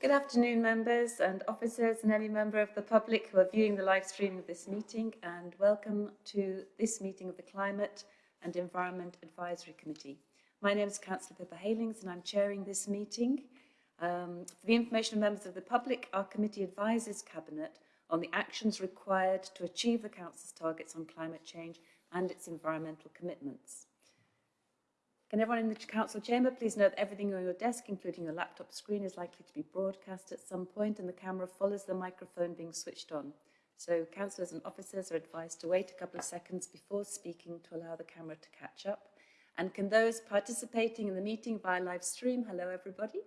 Good afternoon, members and officers and any member of the public who are viewing the live stream of this meeting and welcome to this meeting of the Climate and Environment Advisory Committee. My name is Councillor Pippa Heylings and I'm chairing this meeting. Um, for the information of members of the public, our committee advises Cabinet on the actions required to achieve the Council's targets on climate change and its environmental commitments. Can everyone in the council chamber please note that everything on your desk, including your laptop screen, is likely to be broadcast at some point and the camera follows the microphone being switched on. So councillors and officers are advised to wait a couple of seconds before speaking to allow the camera to catch up. And can those participating in the meeting via live stream, hello everybody,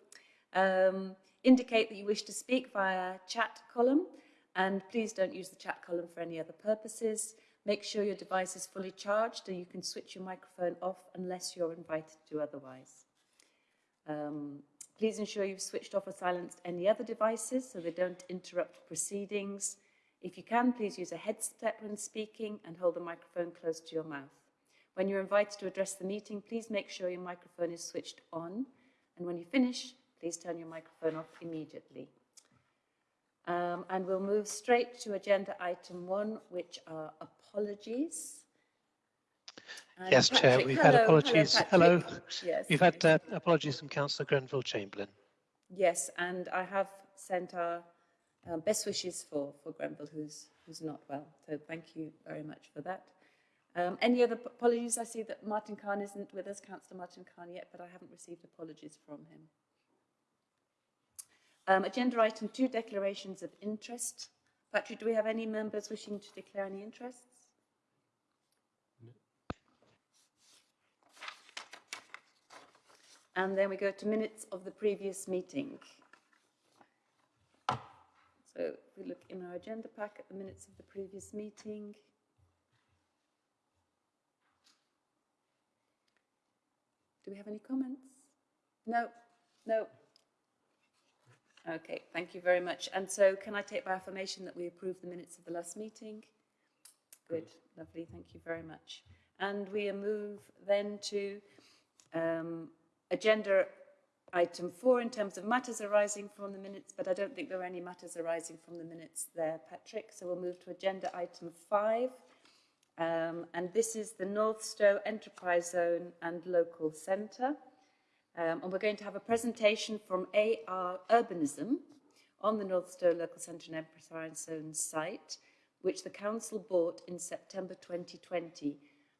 um, indicate that you wish to speak via chat column and please don't use the chat column for any other purposes. Make sure your device is fully charged and you can switch your microphone off unless you're invited to otherwise. Um, please ensure you've switched off or silenced any other devices so they don't interrupt proceedings. If you can, please use a headset when speaking and hold the microphone close to your mouth. When you're invited to address the meeting, please make sure your microphone is switched on. And when you finish, please turn your microphone off immediately. Um, and we'll move straight to agenda item one, which are apologies. And yes, Patrick, Chair, we've hello, had apologies. Hello. hello. Yes. We've had uh, apologies from Councillor Grenville Chamberlain. Yes, and I have sent our um, best wishes for, for Grenville, who's, who's not well. So thank you very much for that. Um, any other apologies? I see that Martin Cahn isn't with us, Councillor Martin Cahn yet, but I haven't received apologies from him. Um, agenda item two, declarations of interest. Patrick, do we have any members wishing to declare any interests? And then we go to minutes of the previous meeting. So we look in our agenda pack at the minutes of the previous meeting. Do we have any comments? No, no. Okay, thank you very much. And so can I take by affirmation that we approve the minutes of the last meeting? Good, lovely, thank you very much. And we move then to um, agenda item four in terms of matters arising from the minutes, but I don't think there are any matters arising from the minutes there, Patrick. So we'll move to agenda item five. Um, and this is the North Northstowe Enterprise Zone and Local Centre. Um, and we're going to have a presentation from AR Urbanism on the Northstowe Local Centre and Enterprise Zone site, which the Council bought in September 2020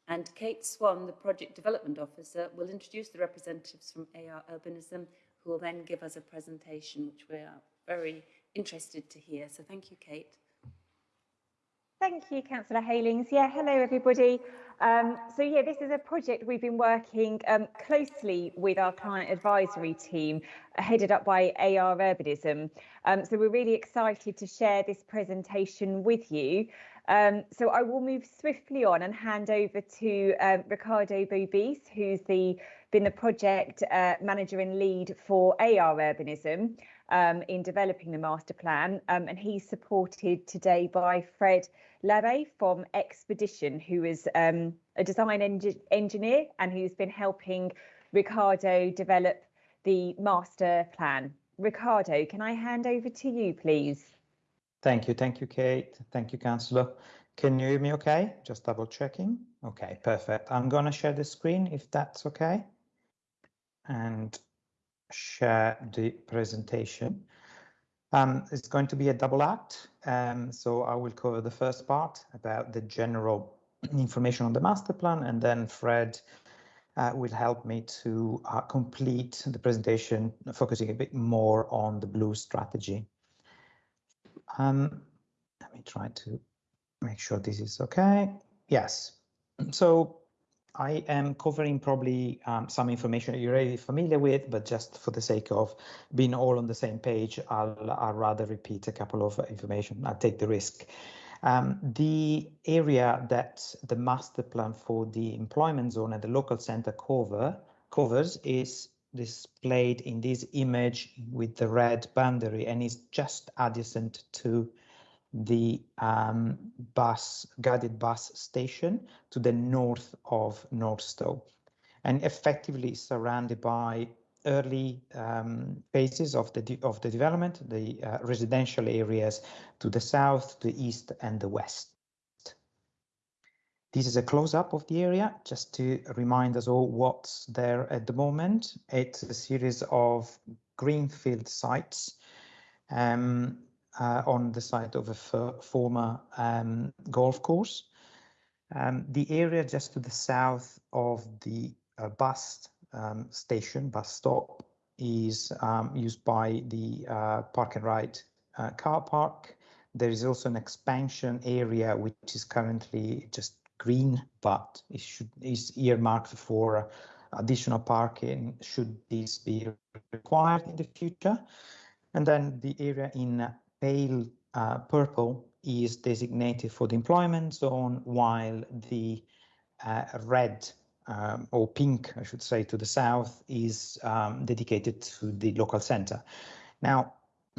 and Kate Swan, the Project Development Officer, will introduce the representatives from AR Urbanism, who will then give us a presentation, which we are very interested to hear. So thank you, Kate. Thank you, Councillor Heylings. Yeah, hello everybody. Um, so yeah, this is a project we've been working um, closely with our client advisory team, uh, headed up by AR Urbanism. Um, so we're really excited to share this presentation with you. Um, so I will move swiftly on and hand over to um, Ricardo Bobisse, who's the been the project uh, manager and lead for AR Urbanism um, in developing the master plan, um, and he's supported today by Fred Labbé from Expedition, who is um, a design en engineer and who's been helping Ricardo develop the master plan. Ricardo, can I hand over to you, please? Thank you. Thank you, Kate. Thank you, Councillor. Can you hear me okay? Just double checking. Okay, perfect. I'm going to share the screen if that's okay. And share the presentation. Um, it's going to be a double act. Um, so I will cover the first part about the general information on the master plan and then Fred uh, will help me to uh, complete the presentation, focusing a bit more on the blue strategy. Um, let me try to make sure this is okay. Yes. So I am covering probably um, some information you're already familiar with, but just for the sake of being all on the same page, I'll, I'll rather repeat a couple of information. I'll take the risk. Um, the area that the master plan for the employment zone and the local center cover covers is displayed in this image with the red boundary and is just adjacent to the um, bus guided bus station to the north of Northstowe and effectively surrounded by early um, phases of the of the development, the uh, residential areas to the south, the east, and the west. This is a close-up of the area, just to remind us all what's there at the moment. It's a series of greenfield sites um, uh, on the site of a former um, golf course. Um, the area just to the south of the uh, bus um, station, bus stop, is um, used by the uh, park and ride uh, car park. There is also an expansion area which is currently just green, but it should is earmarked for additional parking should this be required in the future. And then the area in pale uh, purple is designated for the employment zone, while the uh, red um, or pink, I should say, to the south is um, dedicated to the local center. Now,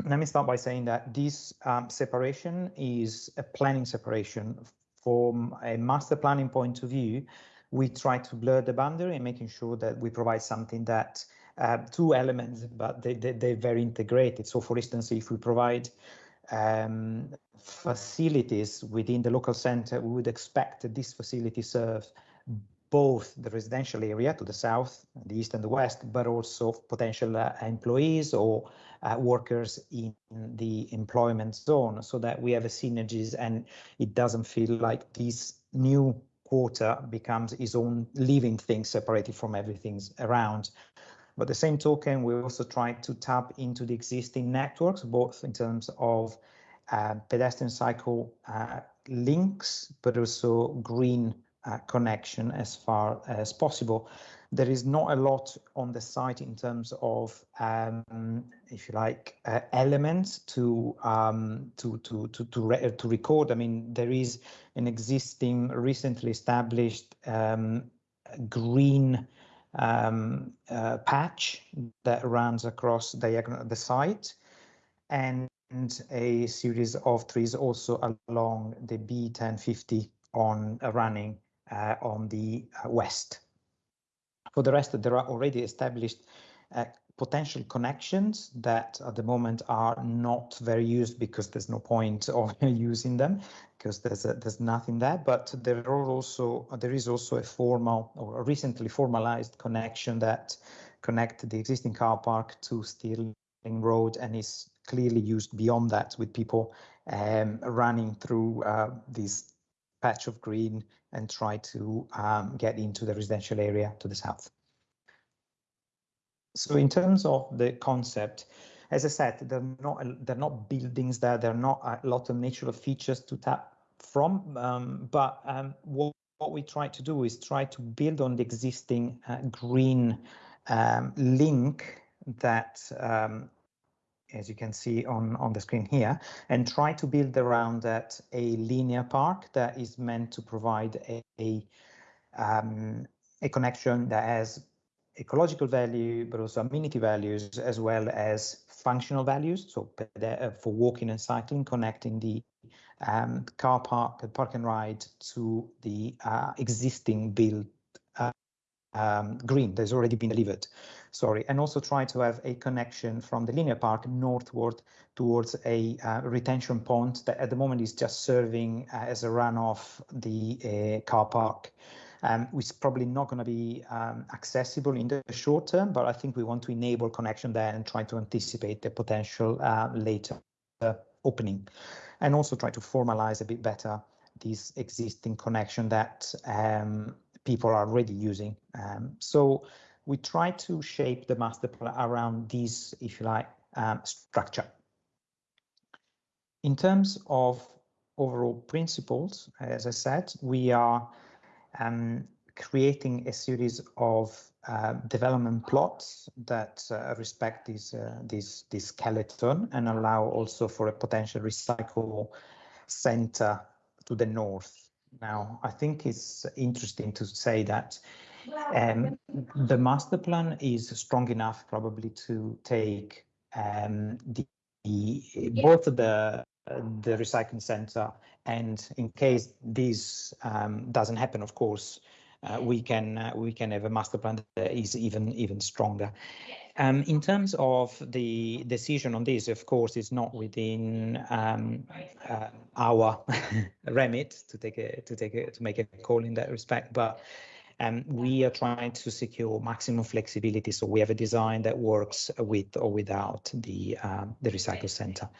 let me start by saying that this um, separation is a planning separation from a master planning point of view, we try to blur the boundary and making sure that we provide something that uh, two elements, but they, they, they're very integrated. So for instance, if we provide um, facilities within the local center, we would expect that this facility serves both the residential area to the south, the east and the west, but also potential uh, employees or uh, workers in the employment zone so that we have a synergies and it doesn't feel like this new quarter becomes its own living thing separated from everything around. But the same token, we also try to tap into the existing networks, both in terms of uh, pedestrian cycle uh, links, but also green uh, connection as far as possible. There is not a lot on the site in terms of, um, if you like, uh, elements to um, to to to to, re to, record. I mean, there is an existing, recently established um, green um, uh, patch that runs across diagonal the site, and a series of trees also along the B1050 on uh, running uh, on the uh, west. For the rest, there are already established uh, potential connections that at the moment are not very used because there's no point of using them because there's a, there's nothing there but there are also there is also a formal or a recently formalized connection that connect the existing car park to Stirling Road and is clearly used beyond that with people um, running through uh, this patch of green and try to um, get into the residential area to the south. So in terms of the concept, as I said, they're not they're not buildings there. There are not a lot of natural features to tap from. Um, but um, what, what we try to do is try to build on the existing uh, green um, link that um, as you can see on, on the screen here, and try to build around that a linear park that is meant to provide a, a, um, a connection that has ecological value, but also amenity values, as well as functional values. So uh, for walking and cycling, connecting the um, car park, the park and ride to the uh, existing build uh, um, green that's already been delivered sorry, and also try to have a connection from the linear park northward towards a uh, retention pond that at the moment is just serving uh, as a runoff the uh, car park. Um, which is probably not going to be um, accessible in the short term, but I think we want to enable connection there and try to anticipate the potential uh, later opening, and also try to formalize a bit better this existing connection that um, people are already using. Um, so we try to shape the master plan around this, if you like, um, structure. In terms of overall principles, as I said, we are um, creating a series of uh, development plots that uh, respect this, uh, this, this skeleton and allow also for a potential recycle center to the north. Now, I think it's interesting to say that um, the master plan is strong enough probably to take um, the, the, both the the recycling center and in case this um, doesn't happen, of course, uh, we can uh, we can have a master plan that is even even stronger. Um, in terms of the decision on this, of course, it's not within um, uh, our remit to take a, to take a, to make a call in that respect, but um, we are trying to secure maximum flexibility. So we have a design that works with or without the um, the recycle center.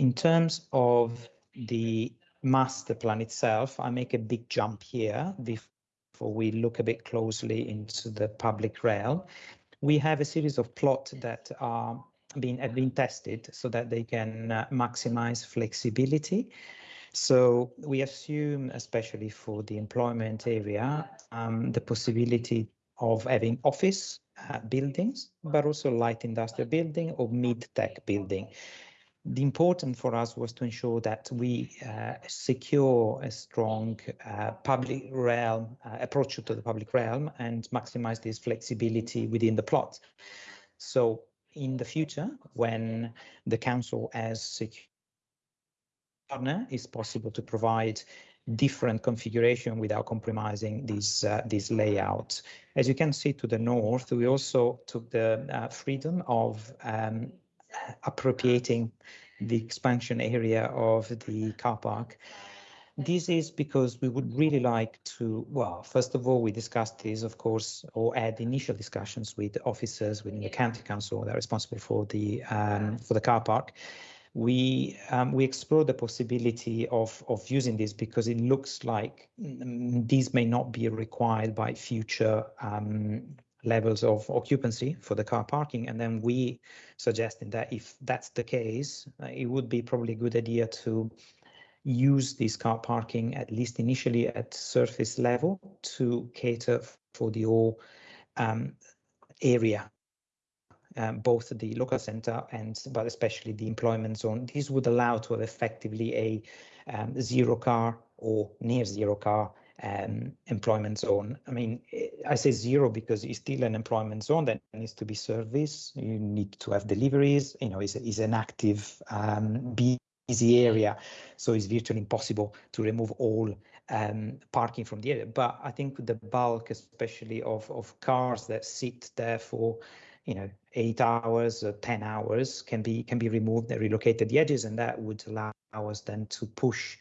In terms of the master plan itself, I make a big jump here before we look a bit closely into the public rail. We have a series of plots that are being have been tested so that they can uh, maximize flexibility. So we assume, especially for the employment area, um, the possibility of having office uh, buildings, but also light industrial building or mid-tech building the important for us was to ensure that we uh, secure a strong uh, public realm uh, approach to the public realm and maximize this flexibility within the plot. So in the future, when the council has secure partner, it's possible to provide different configuration without compromising this uh, this layout. As you can see to the north, we also took the uh, freedom of um, appropriating the expansion area of the car park. This is because we would really like to, well, first of all, we discussed this, of course, or had initial discussions with officers within the county council that are responsible for the um, for the car park. We um, we explored the possibility of of using this because it looks like um, these may not be required by future um, levels of occupancy for the car parking. And then we suggesting that if that's the case, uh, it would be probably a good idea to use this car parking, at least initially at surface level, to cater for the whole um, area, um, both the local center and but especially the employment zone. This would allow to have effectively a um, zero car or near zero car um, employment zone. I mean, I say zero because it's still an employment zone that needs to be serviced. You need to have deliveries. You know, it's, it's an active, um, busy area, so it's virtually impossible to remove all um, parking from the area. But I think the bulk, especially of of cars that sit there for you know eight hours or 10 hours can be can be removed and relocated the edges and that would allow us then to push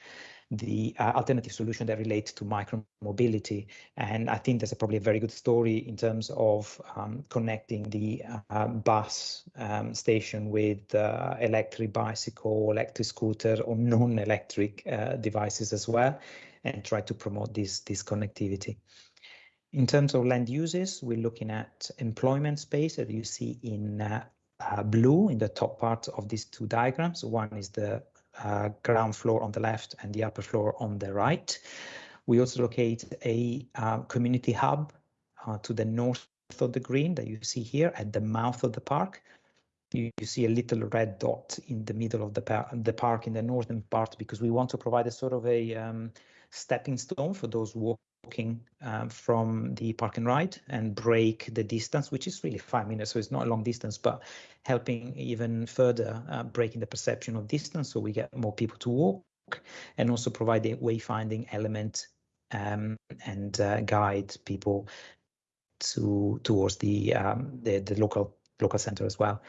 the uh, alternative solution that relates to micro mobility. And I think that's a probably a very good story in terms of um, connecting the uh, bus um, station with uh, electric bicycle, electric scooter, or non-electric uh, devices as well, and try to promote this, this connectivity. In terms of land uses, we're looking at employment space that you see in uh, uh, blue in the top part of these two diagrams. One is the uh, ground floor on the left and the upper floor on the right. We also locate a uh, community hub uh, to the north of the green that you see here at the mouth of the park. You, you see a little red dot in the middle of the, par the park in the northern part because we want to provide a sort of a um, stepping stone for those walking walking um, from the park and ride and break the distance, which is really five minutes, so it's not a long distance, but helping even further uh, breaking the perception of distance so we get more people to walk and also provide a wayfinding element um, and uh, guide people to towards the, um, the, the local local center as well.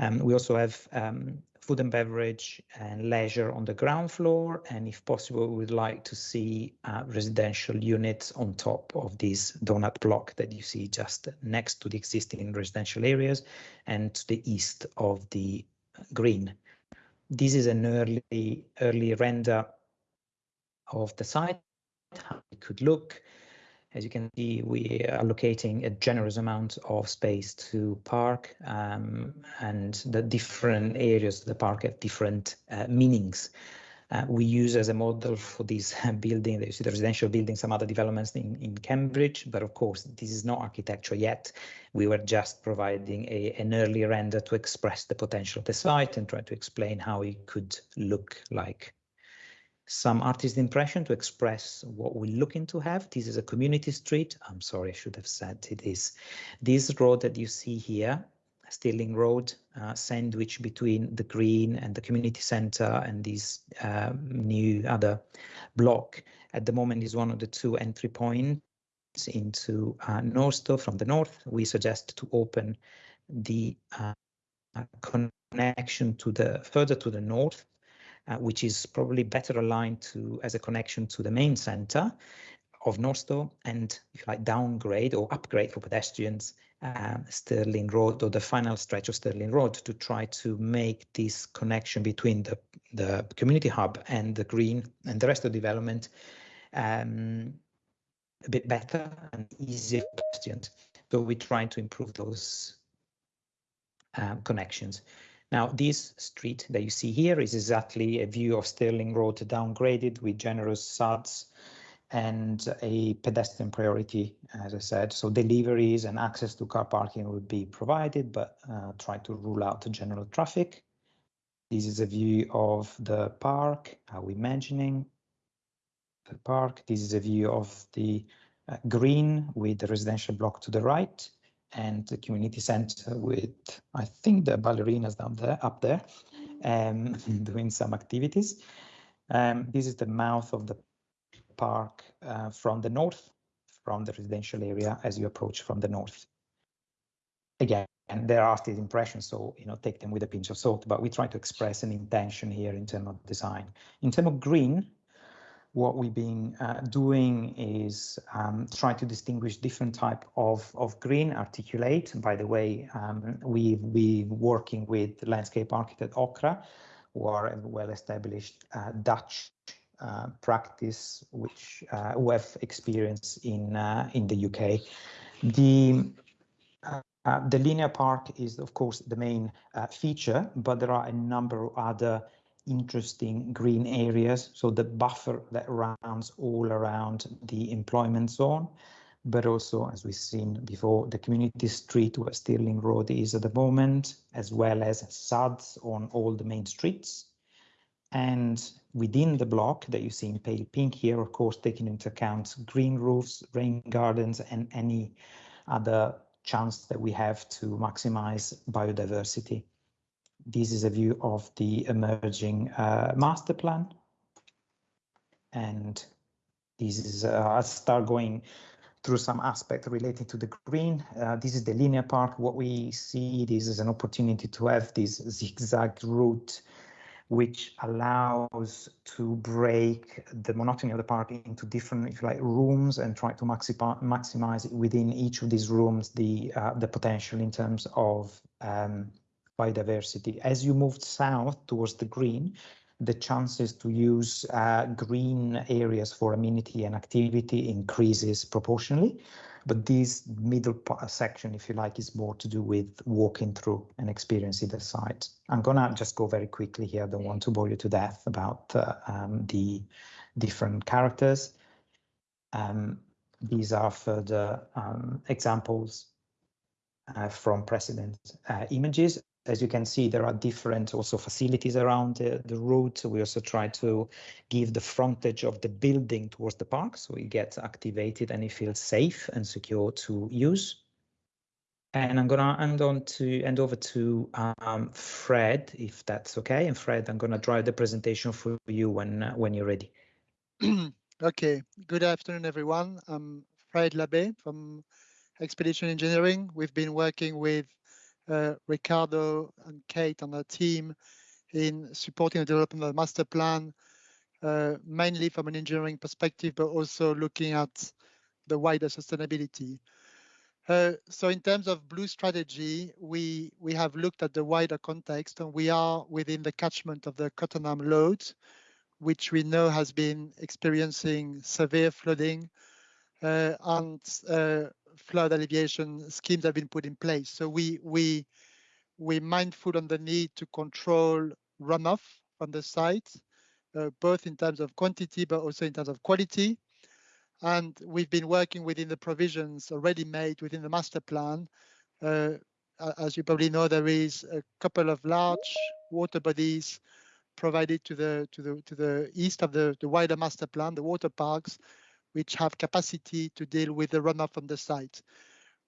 Um, we also have um, food and beverage and leisure on the ground floor. And if possible, we'd like to see uh, residential units on top of this donut block that you see just next to the existing residential areas and to the east of the green. This is an early, early render of the site, how it could look. As you can see, we are allocating a generous amount of space to park um, and the different areas of the park have different uh, meanings. Uh, we use as a model for this building, you see the residential building, some other developments in, in Cambridge, but of course, this is not architecture yet. We were just providing a, an early render to express the potential of the site and try to explain how it could look like some artist impression to express what we're looking to have. This is a community street. I'm sorry, I should have said it is. This road that you see here, Stirling Road, uh, sandwich between the green and the community center and this um, new other block at the moment is one of the two entry points into uh, Northstowe from the north. We suggest to open the uh, connection to the further to the north, uh, which is probably better aligned to as a connection to the main center of Northstowe and if you like downgrade or upgrade for pedestrians um, Stirling Road or the final stretch of Stirling Road to try to make this connection between the, the community hub and the green and the rest of development um, a bit better and easier for pedestrians. So we're trying to improve those um, connections. Now, this street that you see here is exactly a view of Stirling Road downgraded with generous SUDs and a pedestrian priority, as I said. So deliveries and access to car parking would be provided, but uh, try to rule out general traffic. This is a view of the park, how we imagining the park. This is a view of the uh, green with the residential block to the right and the community center with, I think the ballerinas down there, up there, um, doing some activities. Um, this is the mouth of the park uh, from the north, from the residential area as you approach from the north. Again, and there are still impressions, so you know, take them with a pinch of salt, but we try to express an intention here in terms of design. In terms of green, what we've been uh, doing is um, try to distinguish different type of, of green articulate. And By the way, um, we've been working with landscape architect Okra, who are a well-established uh, Dutch uh, practice which uh, who have experience in uh, in the UK. The uh, the linear park is of course the main feature, but there are a number of other interesting green areas. So the buffer that runs all around the employment zone, but also as we've seen before, the community street where Stirling Road is at the moment, as well as SUDs on all the main streets. And within the block that you see in pale pink here, of course, taking into account green roofs, rain gardens, and any other chance that we have to maximize biodiversity. This is a view of the emerging uh, master plan. And this is, uh, I'll start going through some aspect related to the green. Uh, this is the linear park. What we see, this is an opportunity to have this zigzag route which allows to break the monotony of the park into different, if you like, rooms and try to maximize maximize within each of these rooms the uh, the potential in terms of um, biodiversity. As you move south towards the green, the chances to use uh, green areas for amenity and activity increases proportionally. But this middle section, if you like, is more to do with walking through and experiencing the site. I'm gonna just go very quickly here. I don't want to bore you to death about uh, um, the different characters. Um, these are further um, examples uh, from precedent uh, images as you can see, there are different also facilities around the, the route. We also try to give the frontage of the building towards the park so it gets activated and it feels safe and secure to use. And I'm gonna hand on to hand over to um, Fred, if that's okay. And Fred, I'm gonna drive the presentation for you when uh, when you're ready. okay. Good afternoon, everyone. I'm Fred Labbé from Expedition Engineering. We've been working with Ricardo and Kate and her team in supporting the development of the master plan, uh, mainly from an engineering perspective, but also looking at the wider sustainability. Uh, so in terms of blue strategy, we, we have looked at the wider context and we are within the catchment of the Cottenham Lode, which we know has been experiencing severe flooding uh, and uh, flood alleviation schemes have been put in place. So we we we're mindful on the need to control runoff on the site, uh, both in terms of quantity but also in terms of quality. And we've been working within the provisions already made within the master plan. Uh, as you probably know, there is a couple of large water bodies provided to the to the to the east of the, the wider master plan, the water parks, which have capacity to deal with the runoff from the site.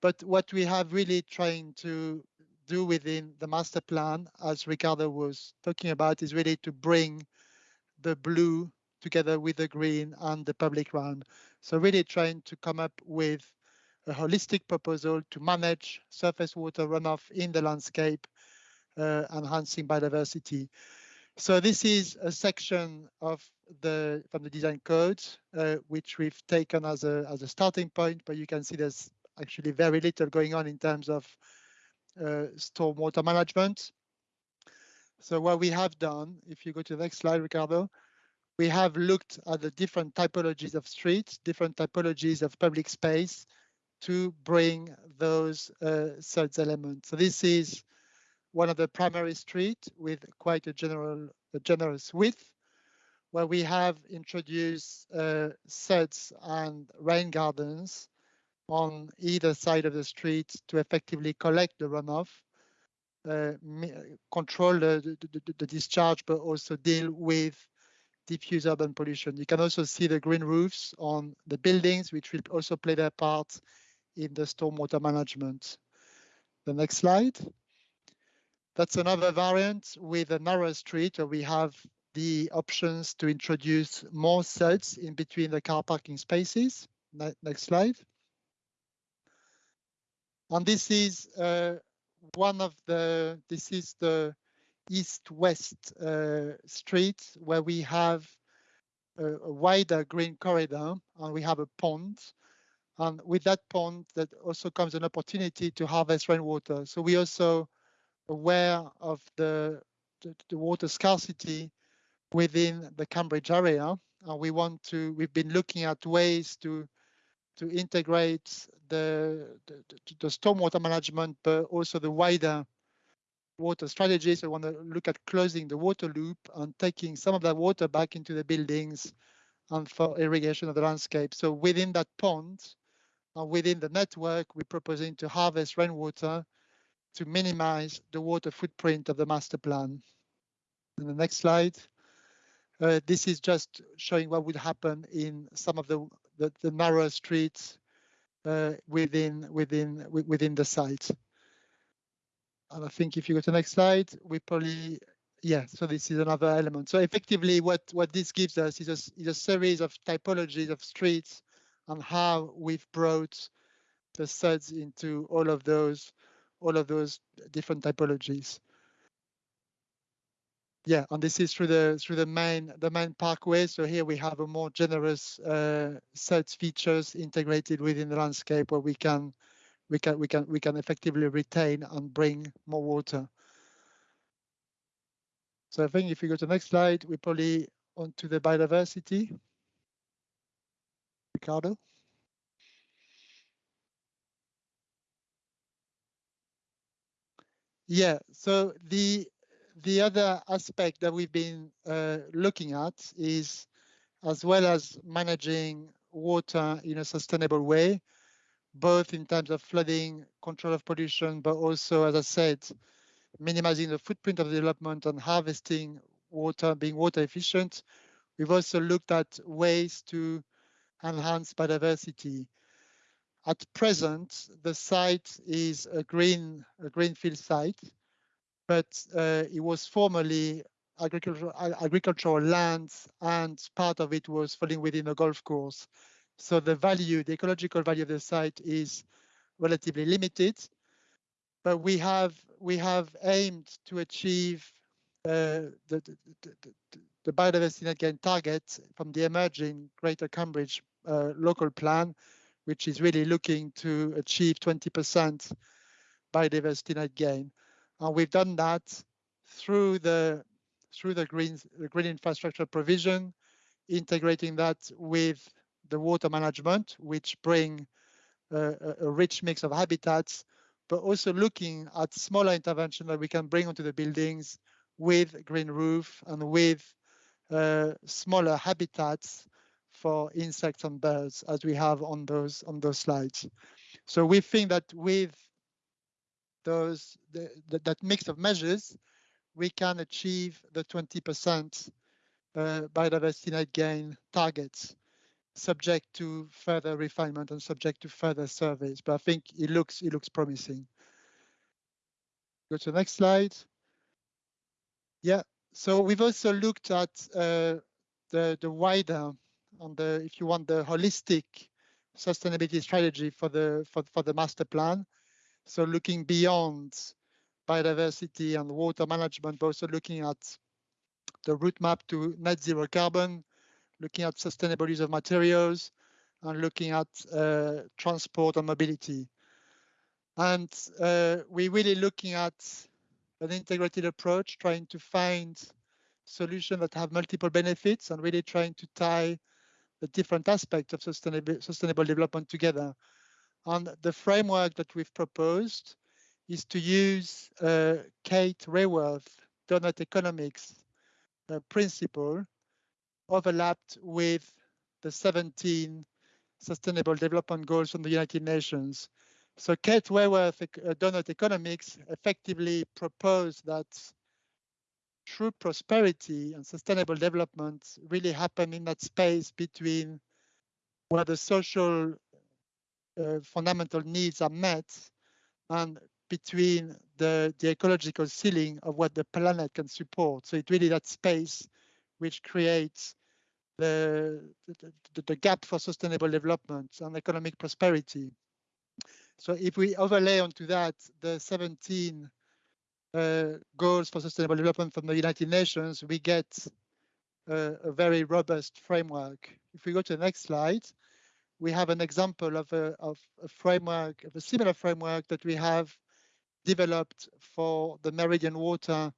But what we have really trying to do within the master plan, as Ricardo was talking about, is really to bring the blue together with the green and the public realm. So really trying to come up with a holistic proposal to manage surface water runoff in the landscape, uh, enhancing biodiversity. So this is a section of the from the design code, uh, which we've taken as a as a starting point, but you can see there's actually very little going on in terms of uh, stormwater management. So what we have done, if you go to the next slide, Ricardo, we have looked at the different typologies of streets, different typologies of public space to bring those uh, SUDS elements. So this is one of the primary street with quite a general, a generous width, where we have introduced uh, SUDS and rain gardens on either side of the street to effectively collect the runoff, uh, control the, the, the, discharge, but also deal with diffuse urban pollution. You can also see the green roofs on the buildings, which will also play their part in the stormwater management. The next slide. That's another variant with a narrow street where we have the options to introduce more SUDS in between the car parking spaces. Next slide. And this is uh, one of the, this is the east-west uh, street where we have a, a, wider green corridor and we have a pond. And with that pond, that also comes an opportunity to harvest rainwater. So we also aware of the, the, the water scarcity within the Cambridge area. And we want to, we've been looking at ways to to integrate the, the, the stormwater management, but also the wider water strategies. We want to look at closing the water loop and taking some of that water back into the buildings and for irrigation of the landscape. So within that pond and within the network, we're proposing to harvest rainwater to minimize the water footprint of the master plan. And the next slide. Uh, this is just showing what would happen in some of the, the, the narrow streets uh, within within within the site. And I think if you go to the next slide, we probably yeah. So this is another element. So effectively, what what this gives us is a, is a series of typologies of streets and how we've brought the SUDS into all of those all of those different typologies yeah, and this is through the through the main the main parkway. So here we have a more generous uh, SUDS features integrated within the landscape where we can we can we can we can effectively retain and bring more water. So I think if you go to the next slide, we probably onto the biodiversity. Ricardo. Yeah, so the the other aspect that we've been uh, looking at is as well as managing water in a sustainable way, both in terms of flooding, control of pollution, but also, as I said, minimizing the footprint of development and harvesting water, being water efficient. We've also looked at ways to enhance biodiversity. At present, the site is a green, a greenfield site, but uh, it was formerly agricultural, agricultural land and part of it was falling within a golf course. So the value, the ecological value of the site is relatively limited, but we have we have aimed to achieve uh, the, the, the, the, biodiversity net gain target from the emerging Greater Cambridge uh, local plan, which is really looking to achieve 20% biodiversity net gain. And we've done that through the through the green the green infrastructure provision, integrating that with the water management, which bring uh, a rich mix of habitats, but also looking at smaller intervention that we can bring onto the buildings with green roof and with uh, smaller habitats for insects and birds as we have on those on those slides. So we think that with those the, the, that mix of measures, we can achieve the 20% uh, biodiversity net gain targets, subject to further refinement and subject to further surveys. But I think it looks it looks promising. Go to the next slide. Yeah, so we've also looked at uh, the the wider on the if you want the holistic sustainability strategy for the for, for the master plan. So looking beyond biodiversity and water management, but also looking at the route map to net zero carbon, looking at sustainable use of materials, and looking at uh, transport and mobility. And uh, we're really looking at an integrated approach, trying to find solutions that have multiple benefits and really trying to tie the different aspects of sustainable, sustainable development together. And the framework that we've proposed is to use uh, Kate Raworth donut economics uh, principle overlapped with the 17 Sustainable Development Goals from the United Nations. So Kate Raworth uh, Donut Economics effectively proposed that true prosperity and sustainable development really happen in that space between where the social uh, fundamental needs are met and between the, the ecological ceiling of what the planet can support. So it's really that space which creates the, the, the gap for sustainable development and economic prosperity. So if we overlay onto that the 17 uh, goals for sustainable development from the United Nations, we get uh, a very robust framework. If we go to the next slide, we have an example of a, of a framework, of a similar framework that we have developed for the Meridian Water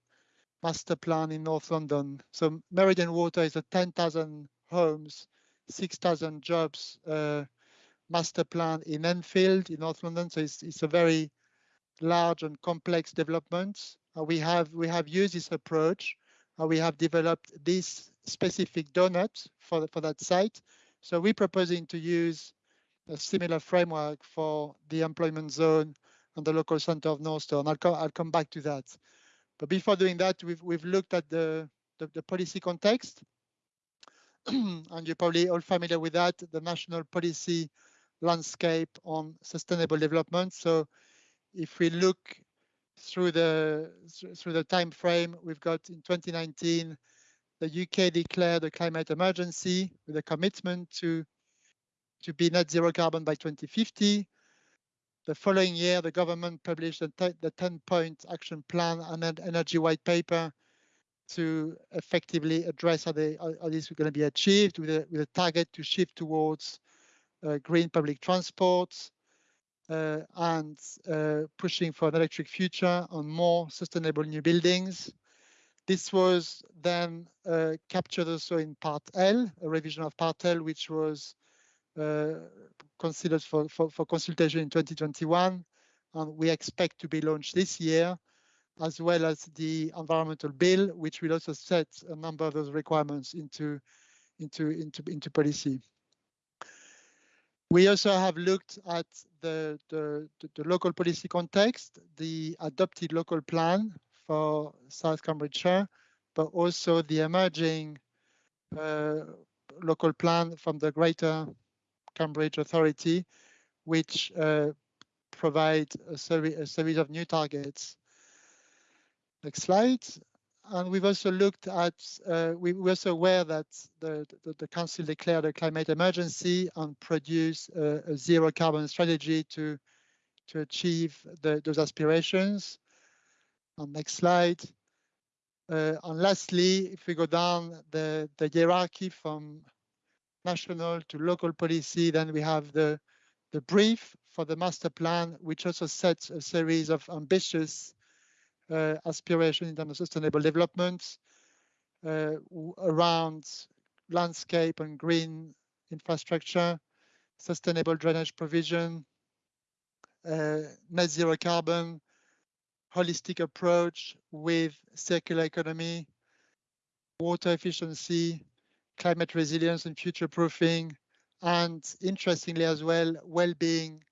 master plan in North London. So Meridian Water is a 10,000 homes, 6,000 jobs uh, master plan in Enfield in North London. So it's, it's a very large and complex developments. Uh, we have we have used this approach. Uh, we have developed this specific donut for for that site so we're proposing to use a similar framework for the employment zone and the local center of Northstowe. I'll come, I'll come back to that. But before doing that, we've, we've looked at the, the, the policy context. and you're probably all familiar with that, the national policy landscape on sustainable development. So if we look through the through the time frame, we've got in 2019 the UK declared a climate emergency with a commitment to, to be net zero carbon by 2050. The following year, the government published the 10-point action plan and an energy white paper to effectively address how, they, is going to be achieved with a, with a target to shift towards uh, green public transport and uh, pushing for an electric future and more sustainable new buildings. This was then uh, captured also in Part L, a revision of Part L, which was uh, considered for, for, for, consultation in 2021. And we expect to be launched this year, as well as the environmental bill, which will also set a number of those requirements into, into, into, into policy. We also have looked at the, the, the, local policy context, the adopted local plan for South Cambridgeshire, but also the emerging uh, local plan from the Greater Cambridge Authority, which uh, provide a, a, series of new targets. Next slide. And we've also looked at, uh, we, we're also aware that the, the, the, Council declared a climate emergency and produced a, a zero carbon strategy to, to achieve the, those aspirations. On next slide. Uh, and lastly, if we go down the, the hierarchy from national to local policy, then we have the, the brief for the master plan, which also sets a series of ambitious uh, aspirations in terms of sustainable development uh, around landscape and green infrastructure, sustainable drainage provision, uh, net zero carbon, holistic approach with circular economy, water efficiency, climate resilience and future proofing, and interestingly as well, well-being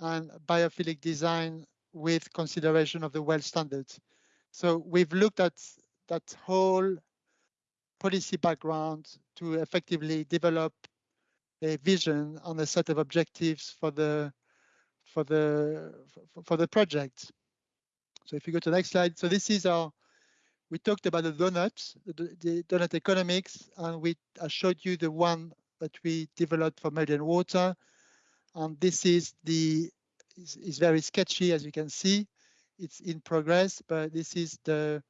and biophilic design with consideration of the WELL standards. So we've looked at that whole policy background to effectively develop a vision and a set of objectives for the for the for the project. So if you go to the next slide, so this is our, we talked about the donuts, the, the donut economics, and we I showed you the one that we developed for Meridian Water. And this is the is, is very sketchy, as you can see. It's in progress, but this is the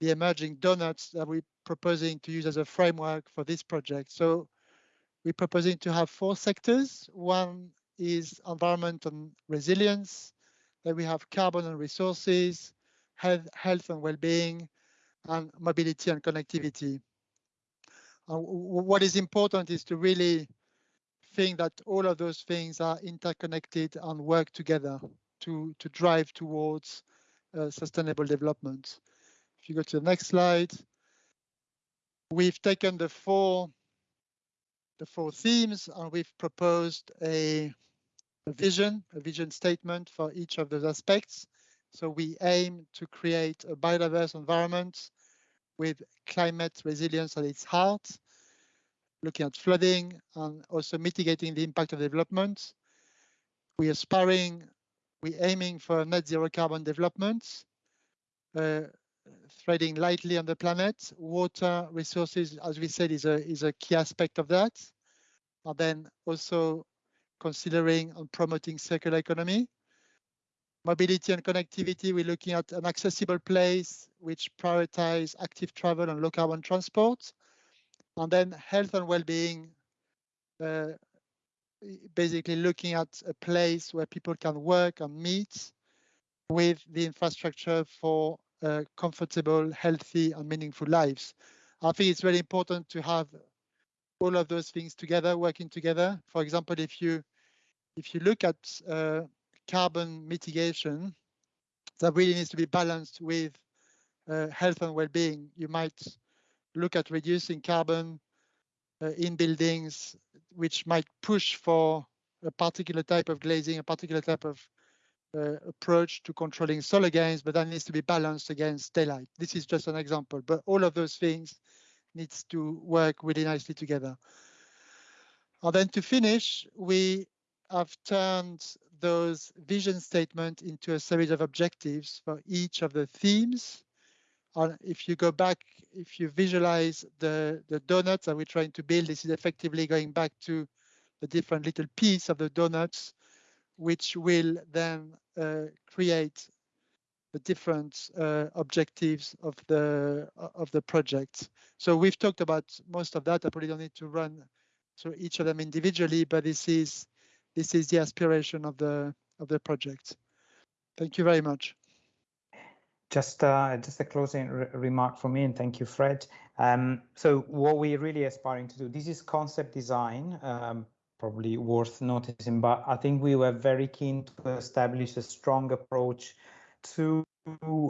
the emerging donuts that we're proposing to use as a framework for this project. So we're proposing to have four sectors. One is environment and resilience. Then we have carbon and resources, health, health and well-being, and mobility and connectivity. Uh, what is important is to really think that all of those things are interconnected and work together to, to drive towards uh, sustainable development. If you go to the next slide, we've taken the four the four themes and we've proposed a, a vision, a vision statement for each of those aspects. So we aim to create a biodiverse environment with climate resilience at its heart, looking at flooding and also mitigating the impact of development. We are aspiring, we're aiming for net zero carbon development, uh, threading lightly on the planet. Water resources, as we said, is a, is a key aspect of that. And then also considering and promoting circular economy. Mobility and connectivity, we're looking at an accessible place which prioritize active travel and low carbon transport. And then health and well-being, uh, basically looking at a place where people can work and meet with the infrastructure for uh, comfortable, healthy, and meaningful lives. I think it's very important to have all of those things together, working together. For example, if you if you look at uh, carbon mitigation, that really needs to be balanced with uh, health and well-being. You might look at reducing carbon uh, in buildings, which might push for a particular type of glazing, a particular type of uh, approach to controlling solar gains, but that needs to be balanced against daylight. This is just an example, but all of those things needs to work really nicely together. And then to finish, we have turned those vision statement into a series of objectives for each of the themes. And if you go back, if you visualize the, the donuts that we're trying to build, this is effectively going back to the different little piece of the donuts which will then uh, create the different uh, objectives of the of the project. So we've talked about most of that. I probably don't need to run through each of them individually, but this is this is the aspiration of the of the project. Thank you very much. Just uh, just a closing re remark from me, and thank you, Fred. Um, so what we're really aspiring to do, this is concept design. Um, probably worth noticing, but I think we were very keen to establish a strong approach to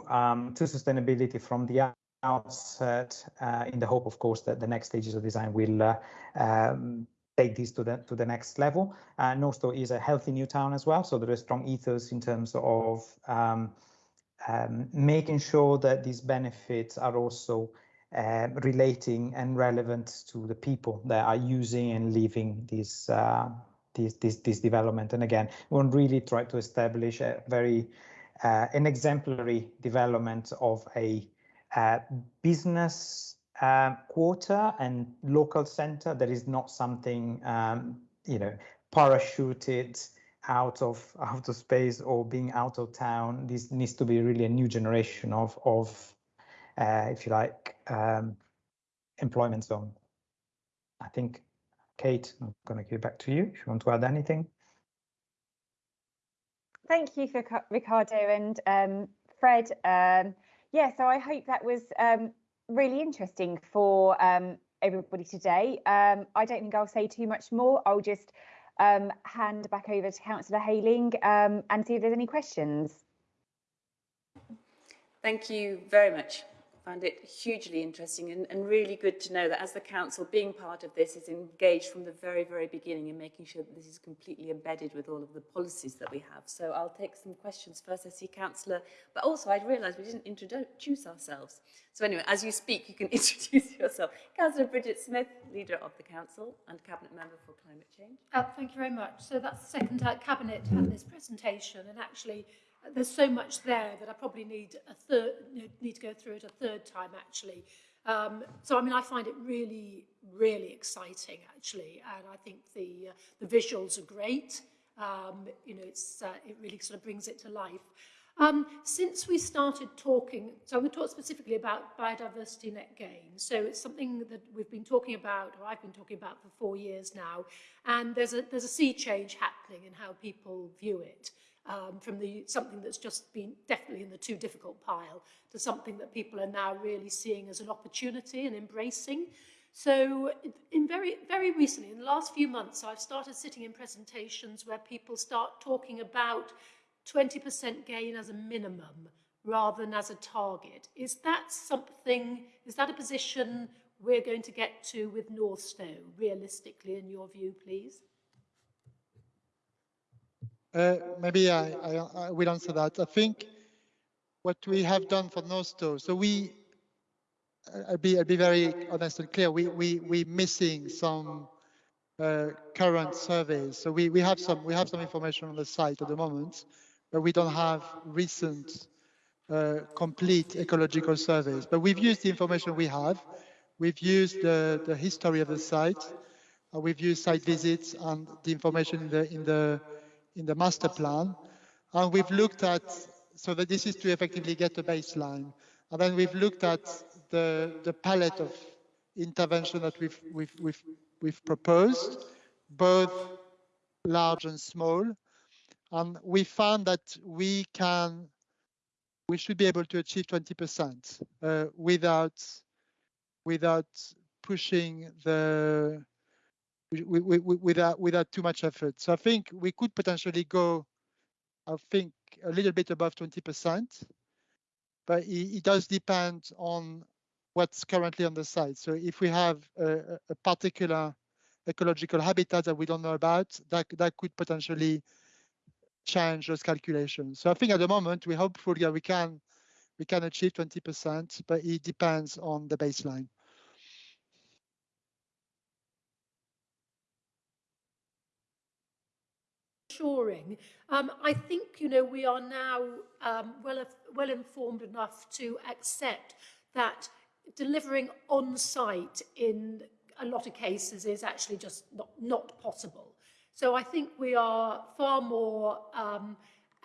um, to sustainability from the outset, uh, in the hope, of course, that the next stages of design will uh, um, take this to the to the next level. Uh, is a healthy new town as well, so there is strong ethos in terms of um, um, making sure that these benefits are also uh, relating and relevant to the people that are using and living this, uh, this, this, this development. And again, we want really try to establish a very uh, an exemplary development of a uh, business uh, quarter and local center that is not something um, you know parachuted out of out of space or being out of town. This needs to be really a new generation of of uh, if you like, um, employment zone. I think, Kate, I'm going to give it back to you if you want to add anything. Thank you, for Ricardo and um, Fred. Um, yeah, so I hope that was um, really interesting for um, everybody today. Um, I don't think I'll say too much more. I'll just um, hand back over to Councillor Hayling and see if there's any questions. Thank you very much found it hugely interesting and, and really good to know that as the council being part of this is engaged from the very very beginning in making sure that this is completely embedded with all of the policies that we have. So I'll take some questions first I see councillor but also I realised we didn't introduce ourselves. So anyway as you speak you can introduce yourself. Councillor Bridget Smith leader of the council and cabinet member for climate change. Uh, thank you very much. So that's the second uh, cabinet had this presentation and actually there's so much there that I probably need a third need to go through it a third time actually. Um, so I mean I find it really really exciting actually and I think the uh, the visuals are great Um, you know, it's, uh, it really sort of brings it to life. Um, since we started talking, so I'm going to talk specifically about biodiversity net gain. So it's something that we've been talking about, or I've been talking about for four years now, and there's a, there's a sea change happening in how people view it. Um, from the something that's just been definitely in the too difficult pile to something that people are now really seeing as an opportunity and embracing. So in very, very recently, in the last few months, I've started sitting in presentations where people start talking about 20% gain as a minimum rather than as a target. Is that something, is that a position we're going to get to with Northstowe, realistically, in your view, please? Uh, maybe I, I, I, will answer that. I think what we have done for Northstowe, so we, I'll be, I'll be very honest and clear, we, we, we're missing some uh, current surveys. So we, we have some, we have some information on the site at the moment, but we don't have recent uh, complete ecological surveys. But we've used the information we have. We've used the, the history of the site. Uh, we've used site visits and the information in the, in, the, in the master plan. And we've looked at, so that this is to effectively get a baseline. And then we've looked at the, the palette of intervention that we've, we've, we've, we've proposed, both large and small. And we found that we can, we should be able to achieve 20% uh, without, without pushing the, without, without too much effort. So I think we could potentially go, I think, a little bit above 20%, but it, it does depend on what's currently on the site. So if we have a, a particular ecological habitat that we don't know about, that, that could potentially change those calculations. So I think at the moment we're hopeful that we can we can achieve 20%, but it depends on the baseline. Assuring. Um, I think you know we are now um, well well informed enough to accept that delivering on site in a lot of cases is actually just not, not possible. So I think we are far more um,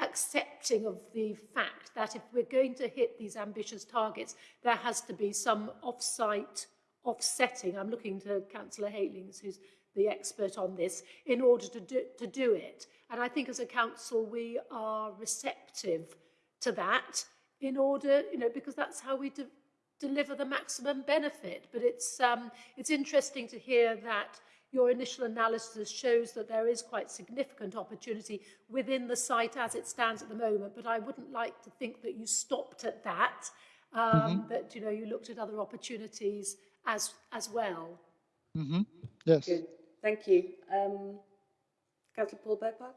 accepting of the fact that if we're going to hit these ambitious targets, there has to be some off-site offsetting. I'm looking to Councillor Heylings, who's the expert on this, in order to do, to do it. And I think as a council, we are receptive to that in order, you know, because that's how we de deliver the maximum benefit. But it's, um, it's interesting to hear that your initial analysis shows that there is quite significant opportunity within the site as it stands at the moment, but I wouldn't like to think that you stopped at that, um, mm -hmm. that you know you looked at other opportunities as as well. Mm -hmm. Yes. Good. Thank you. Um, Councillor Paul Bearpark.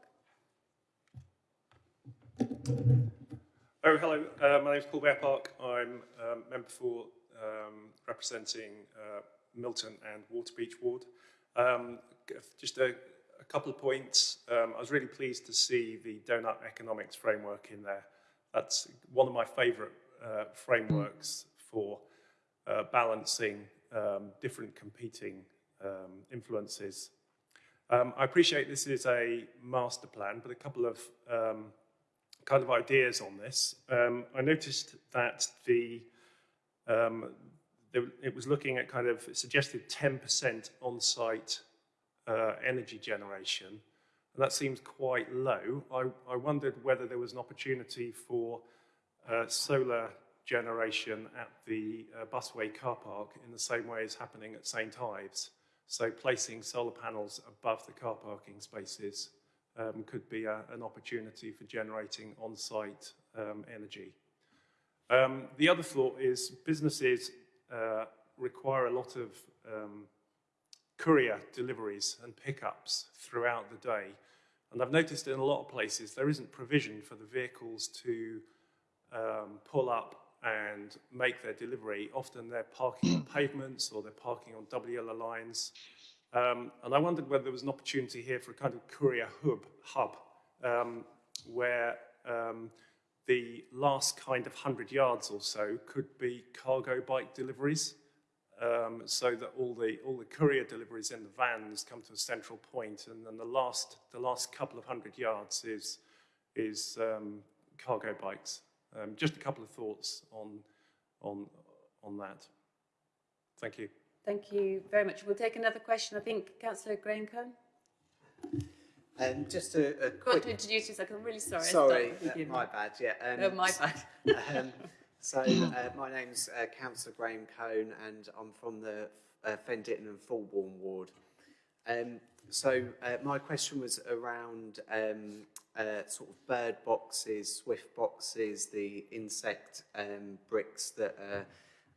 Oh, hello. Uh, my name is Paul Bearpark. I'm um, member for um, representing uh, Milton and Waterbeach Ward. Um, just a, a, couple of points. Um, I was really pleased to see the donut economics framework in there. That's one of my favorite uh, frameworks for uh, balancing um, different competing um, influences. Um, I appreciate this is a master plan, but a couple of um, kind of ideas on this. I noticed that the um, it was looking at kind of suggested 10% on-site uh, energy generation, and that seems quite low. I, I wondered whether there was an opportunity for uh, solar generation at the uh, busway car park in the same way as happening at St Ives. So placing solar panels above the car parking spaces um, could be a, an opportunity for generating on-site um, energy. Um, the other thought is businesses uh, require a lot of um, courier deliveries and pickups throughout the day. And I've noticed in a lot of places there isn't provision for the vehicles to um, pull up and make their delivery. Often they're parking on pavements or they're parking on yellow lines. Um, and I wondered whether there was an opportunity here for a kind of courier hub, hub um, where um, the last kind of 100 yards or so could be cargo bike deliveries. um, so that all the all the courier deliveries in the vans come to a central point, and then the last the last couple of hundred yards is is um, cargo bikes. Um, just a couple of thoughts on on on that. Thank you. Thank you very much. We'll take another question. I think Councillor Graham Cohn. Um, just a, a quick... to introduce yourself. I'm really sorry. Sorry, uh, my bad. Yeah. Um, no, my bad. um, so uh, my name's uh, Councillor Graham Cohn, and I'm from the uh, Fen Ditton and Fulbourn ward. Um, so uh, my question was around um, uh, sort of bird boxes, swift boxes, the insect um, bricks that are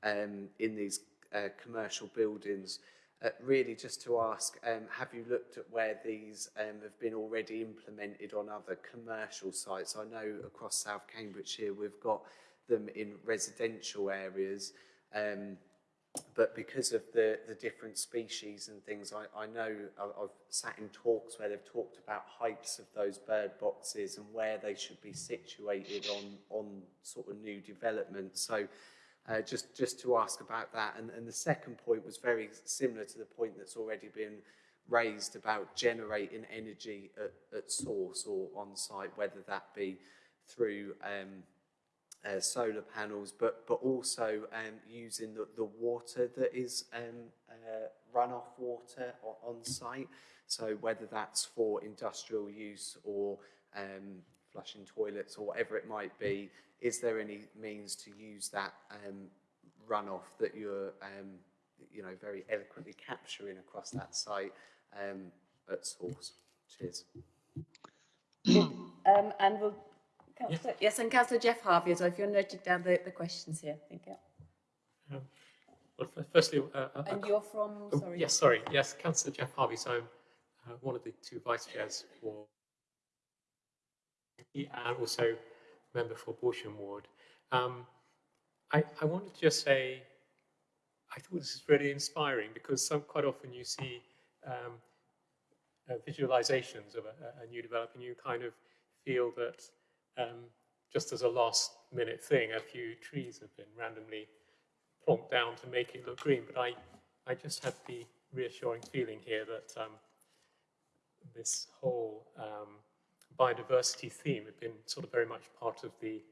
um, in these uh, commercial buildings. Uh, really just to ask, um, have you looked at where these um, have been already implemented on other commercial sites? I know across South Cambridgeshire we've got them in residential areas, um, but because of the, the different species and things, I, I know I've sat in talks where they've talked about heights of those bird boxes and where they should be situated on, on sort of new development. So uh, just, just to ask about that. And, and the second point was very similar to the point that's already been raised about generating energy at, at source or on site, whether that be through um, uh, solar panels, but, but also um, using the, the water that is um, uh, runoff water on site. So whether that's for industrial use or um, flushing toilets or whatever it might be, is there any means to use that um, runoff that you're, um, you know, very eloquently capturing across that site um, at source? Cheers. and we'll, Councillor, yes, and Councillor Geoff Harvey as well, if you're noting down the, the questions here, thank you. Um, well, firstly, uh, uh, and you're from, oh, sorry. yes, sorry, yes, Councillor Geoff Harvey, so I'm uh, one of the two vice chairs for and also member for Balsham Ward. Um, I, I wanted to just say, I thought this is really inspiring because some, quite often you see um, uh, visualizations of a, a, new development, you kind of feel that um, just as a last minute thing, a few trees have been randomly plonked down to make it look green. But I, I just had the reassuring feeling here that um, this whole um, biodiversity theme had been sort of very much part of the,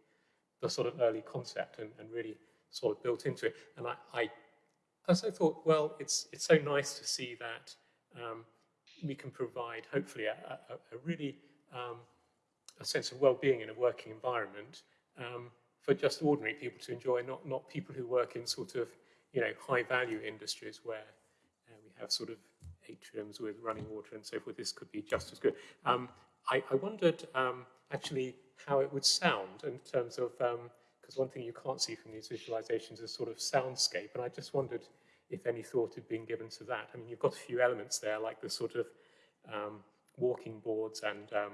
the sort of early concept and, and really sort of built into it. And I, I also thought, well, it's, it's so nice to see that um, we can provide, hopefully, a, a, a really um, a sense of well-being in a working environment um, for just ordinary people to enjoy, not, not people who work in sort of, you know, high-value industries where uh, we have sort of atriums with running water and so forth. This could be just as good. Um, I, I wondered um, actually how it would sound in terms of, because um, one thing you can't see from these visualizations is sort of soundscape, and I just wondered if any thought had been given to that. I mean, you've got a few elements there, like the sort of um, walking boards and um,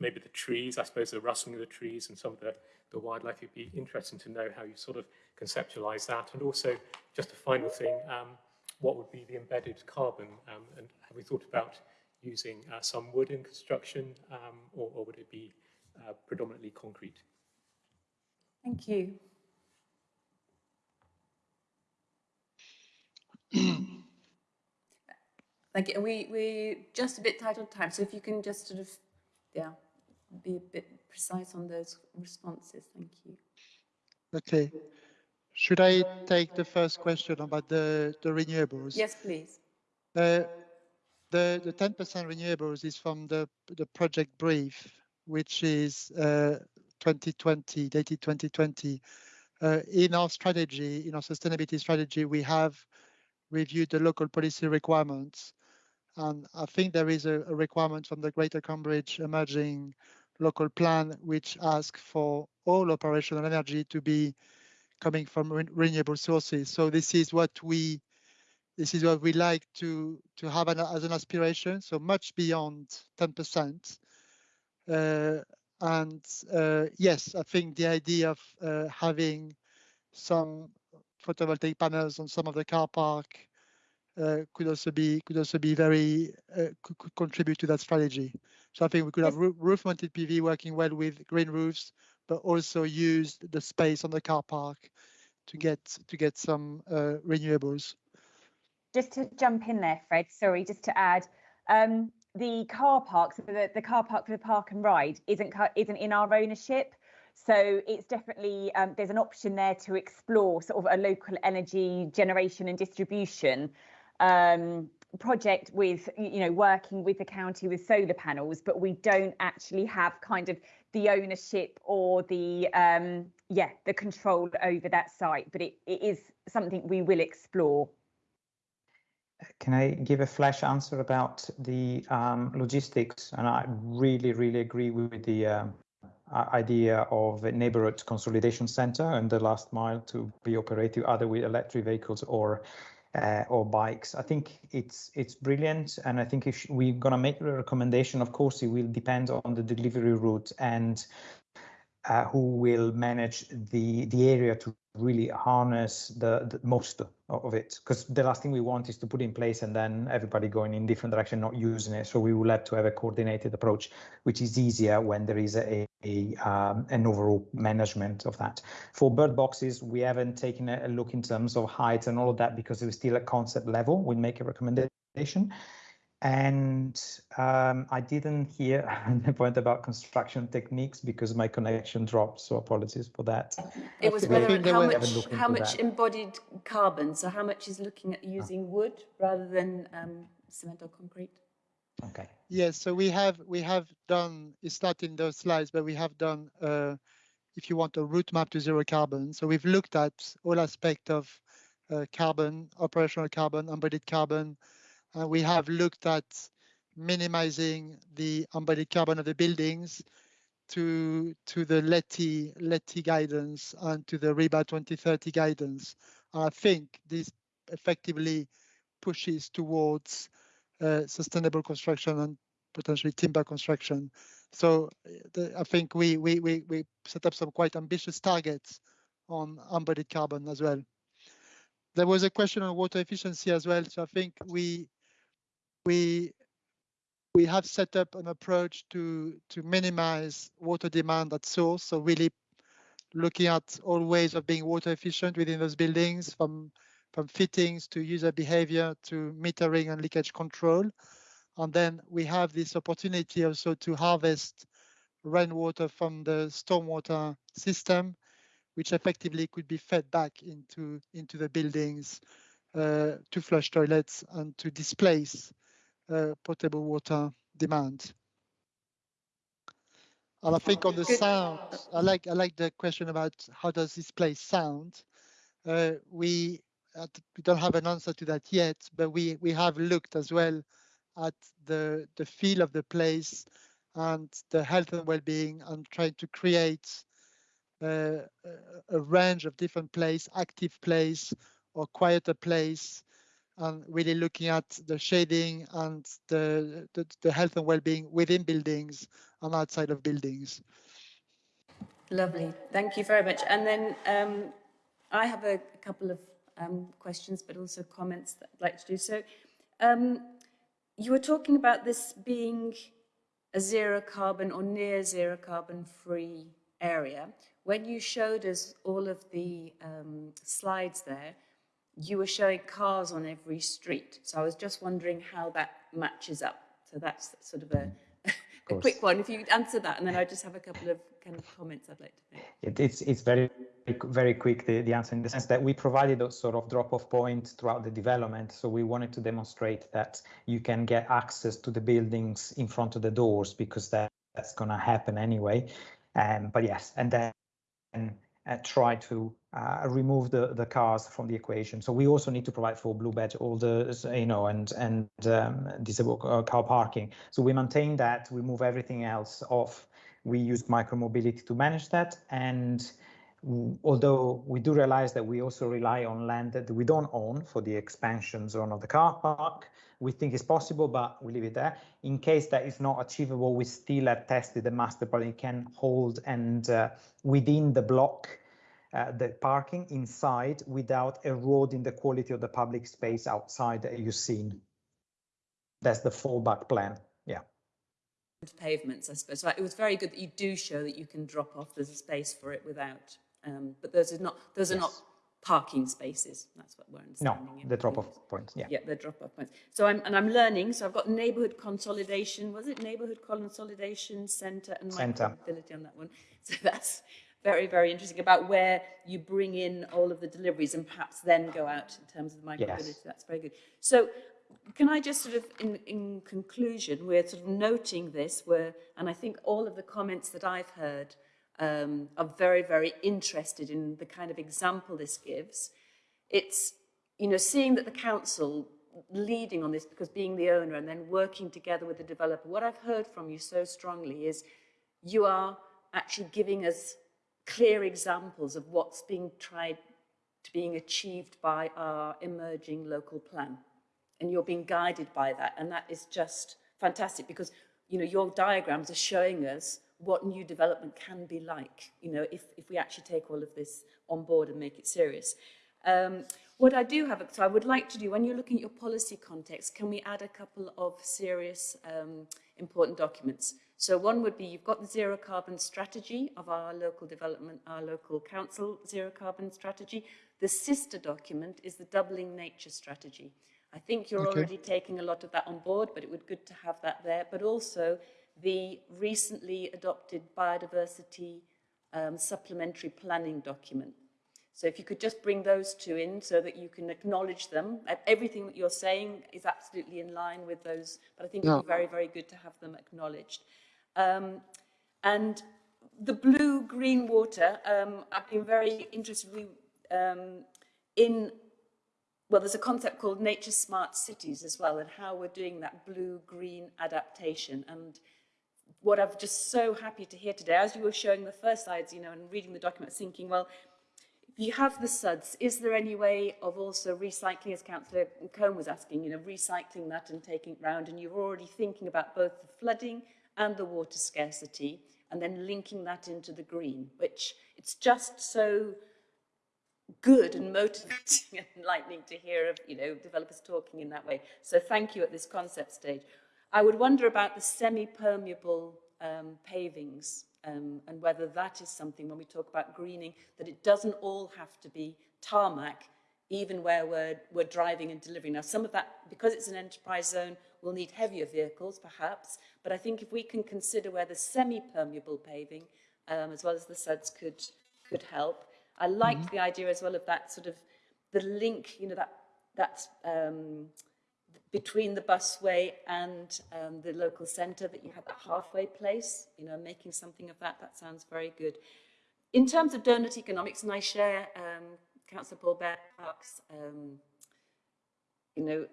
maybe the trees, I suppose the rustling of the trees and some of the, the wildlife. It'd be interesting to know how you sort of conceptualize that. And also, just a final thing, um, what would be the embedded carbon? Um, and have we thought about using uh, some wood in construction, um, or, or, would it be uh, predominantly concrete? Thank you. Thank you. We, we're just a bit tight on time, so if you can just sort of, yeah, be a bit precise on those responses. Thank you. Okay. Should I take the first question about the, the renewables? Yes, please. Uh, the the 10% renewables is from the the project brief, which is uh, 2020, dated 2020. Uh, in our strategy, in our sustainability strategy, we have reviewed the local policy requirements, and I think there is a, a requirement from the Greater Cambridge Emerging Local Plan, which asks for all operational energy to be coming from re renewable sources. So this is what we this is what we like to to have an, as an aspiration, so much beyond 10%. Uh, and uh, yes, I think the idea of uh, having some photovoltaic panels on some of the car park uh, could also be could also be very uh, could, could, contribute to that strategy. So I think we could have roof-mounted PV working well with green roofs, but also use the space on the car park to get to get some uh, renewables. Just to jump in there, Fred. Sorry, just to add, um, the car park, so the, the car park for the park and ride, isn't isn't in our ownership. So it's definitely um, there's an option there to explore sort of a local energy generation and distribution um, project with you know working with the county with solar panels, but we don't actually have kind of the ownership or the um, yeah the control over that site. But it, it is something we will explore. Can I give a flash answer about the um, logistics? And I really, really agree with the um, idea of a neighborhood consolidation center and the last mile to be operated either with electric vehicles or uh, or bikes. I think it's it's brilliant, and I think if we're gonna make a recommendation, of course, it will depend on the delivery route and uh, who will manage the the area to really harness the, the most of it. Because the last thing we want is to put in place and then everybody going in different direction not using it. So we will have to have a coordinated approach which is easier when there is a, a um, an overall management of that. For bird boxes we haven't taken a look in terms of height and all of that because it was still at concept level. We make a recommendation and um, I didn't hear the point about construction techniques because my connection dropped. So apologies for that. It was whether how much how much embodied carbon. So how much is looking at using oh. wood rather than um, cement or concrete. Okay. Yes. So we have we have done. It's not in those slides, but we have done. Uh, if you want a route map to zero carbon. So we've looked at all aspects of uh, carbon, operational carbon, embodied carbon, uh, we have looked at minimizing the embodied carbon of the buildings to to the LETI, LETI guidance and to the RIBA 2030 guidance. And I think this effectively pushes towards uh, sustainable construction and potentially timber construction. So the, I think we, we, we, we set up some quite ambitious targets on embodied carbon as well. There was a question on water efficiency as well. So I think we we we have set up an approach to to minimize water demand at source. So really looking at all ways of being water efficient within those buildings, from from fittings to user behavior to metering and leakage control. And then we have this opportunity also to harvest rainwater from the stormwater system, which effectively could be fed back into into the buildings uh, to flush toilets and to displace potable water demand. And I think on the sound, I like I like the question about how does this place sound. Uh, we uh, we don't have an answer to that yet, but we we have looked as well at the the feel of the place and the health and well-being and trying to create uh, a range of different place, active place or quieter place and really looking at the shading and the, the, the health and well-being within buildings and outside of buildings. Lovely, thank you very much. And then um, I have a, couple of um, questions, but also comments that I'd like to do. So um, you were talking about this being a zero carbon or near zero carbon free area. When you showed us all of the um, slides there, you were showing cars on every street. So I was just wondering how that matches up. So that's sort of a, a quick one. If you answer that, and then I just have a couple of kind of comments I'd like to make. It, it's it's very very quick the, the answer in the sense that we provided a sort of drop-off point throughout the development. So we wanted to demonstrate that you can get access to the buildings in front of the doors because that, that's going to happen anyway. Um, but yes, and then uh, try to uh, remove the, the cars from the equation. So we also need to provide for blue badge holders, you know, and and um, disabled uh, car parking. So we maintain that, we move everything else off. We use micromobility to manage that. And although we do realize that we also rely on land that we don't own for the expansion zone of the car park, we think it's possible, but we leave it there. In case that is not achievable, we still have tested the master plan it can hold and uh, within the block, uh, the parking inside without eroding the quality of the public space outside that you've seen. That's the fallback plan. Yeah. Pavements, I suppose. It was very good that you do show that you can drop off. There's a space for it without, um, but those are not those are not parking spaces. That's what we're understanding. No, the drop-off points. Yeah. Yeah, the drop-off points. So I'm and I'm learning. So I've got neighbourhood consolidation. Was it neighbourhood consolidation centre and micromobility on that one? So that's very very interesting about where you bring in all of the deliveries and perhaps then go out in terms of the micromobility. Yes. That's very good. So can I just sort of, in, in conclusion, we're sort of noting this, where, and I think all of the comments that I've heard um, are very, very interested in the kind of example this gives. It's, you know, seeing that the council leading on this because being the owner and then working together with the developer, what I've heard from you so strongly is you are actually giving us clear examples of what's being tried to being achieved by our emerging local plan. And you're being guided by that. And that is just fantastic because, you know, your diagrams are showing us what new development can be like, you know, if, if we actually take all of this on board and make it serious. Um, what I do have, so I would like to do, when you're looking at your policy context, can we add a couple of serious um, important documents? So one would be, you've got the zero carbon strategy of our local development, our local council zero carbon strategy. The sister document is the doubling nature strategy. I think you're okay. already taking a lot of that on board, but it would be good to have that there. But also the recently adopted biodiversity um, supplementary planning document. So if you could just bring those two in so that you can acknowledge them. Everything that you're saying is absolutely in line with those, but I think no. it'd be very, very good to have them acknowledged. Um, and the blue-green water, um, I've been very interested um, in well, there's a concept called nature smart cities as well, and how we're doing that blue-green adaptation. And what I'm just so happy to hear today, as you were showing the first slides, you know, and reading the document, thinking, well, if you have the suds, is there any way of also recycling, as Councillor Cohn was asking, you know, recycling that and taking it round, and you're already thinking about both the flooding and the water scarcity, and then linking that into the green, which it's just so good and motivating and enlightening to hear of, you know, developers talking in that way. So thank you at this concept stage. I would wonder about the semi-permeable um, pavings um, and whether that is something when we talk about greening, that it doesn't all have to be tarmac, even where we're, we're driving and delivering. Now, some of that, because it's an enterprise zone, will need heavier vehicles, perhaps, but I think if we can consider where the semi-permeable paving, um, as well as the suds, could, could help. I liked mm -hmm. the idea as well of that sort of, the link, you know, that, that um, between the busway and um, the local centre that you have that halfway place, you know, making something of that, that sounds very good. In terms of donut economics, and I share um, Councillor Paul Bear Park's, um, you know,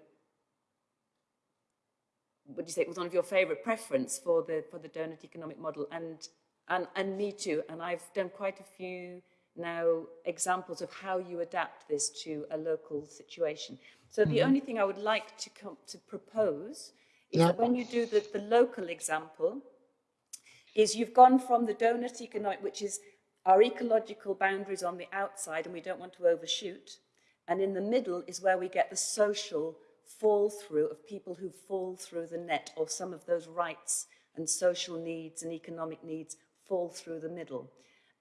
what do you say, it was one of your favourite preference for the for the donut economic model, and and and me too. And I've done quite a few now examples of how you adapt this to a local situation. So the mm -hmm. only thing I would like to come to propose is yeah. that when you do the, the local example, is you've gone from the donut economic, which is our ecological boundaries on the outside and we don't want to overshoot, and in the middle is where we get the social fall through of people who fall through the net or some of those rights and social needs and economic needs fall through the middle.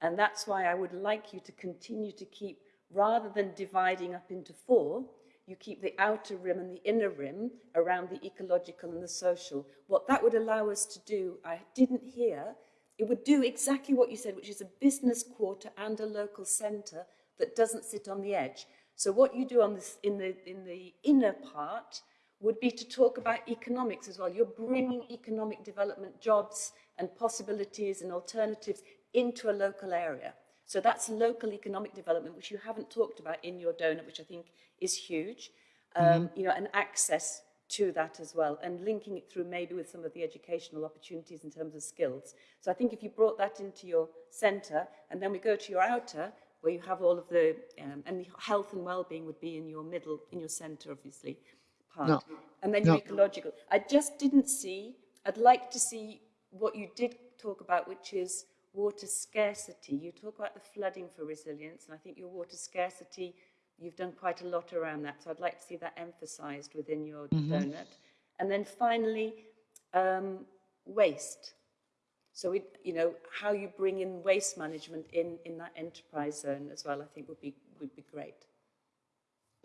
And that's why I would like you to continue to keep, rather than dividing up into four, you keep the outer rim and the inner rim around the ecological and the social. What that would allow us to do, I didn't hear, it would do exactly what you said, which is a business quarter and a local centre that doesn't sit on the edge. So what you do on this, in, the, in the inner part would be to talk about economics as well. You're bringing economic development, jobs and possibilities and alternatives into a local area. So that's local economic development, which you haven't talked about in your donut, which I think is huge. Um, mm -hmm. You know, and access to that as well, and linking it through maybe with some of the educational opportunities in terms of skills. So I think if you brought that into your centre, and then we go to your outer, where you have all of the, um, and the health and well-being would be in your middle, in your centre, obviously, part. No. And then no. your ecological. I just didn't see, I'd like to see what you did talk about, which is water scarcity. You talk about the flooding for resilience, and I think your water scarcity, you've done quite a lot around that. So I'd like to see that emphasized within your mm -hmm. donut. And then finally, um, waste. So, we, you know, how you bring in waste management in, in that enterprise zone as well, I think would be, would be great.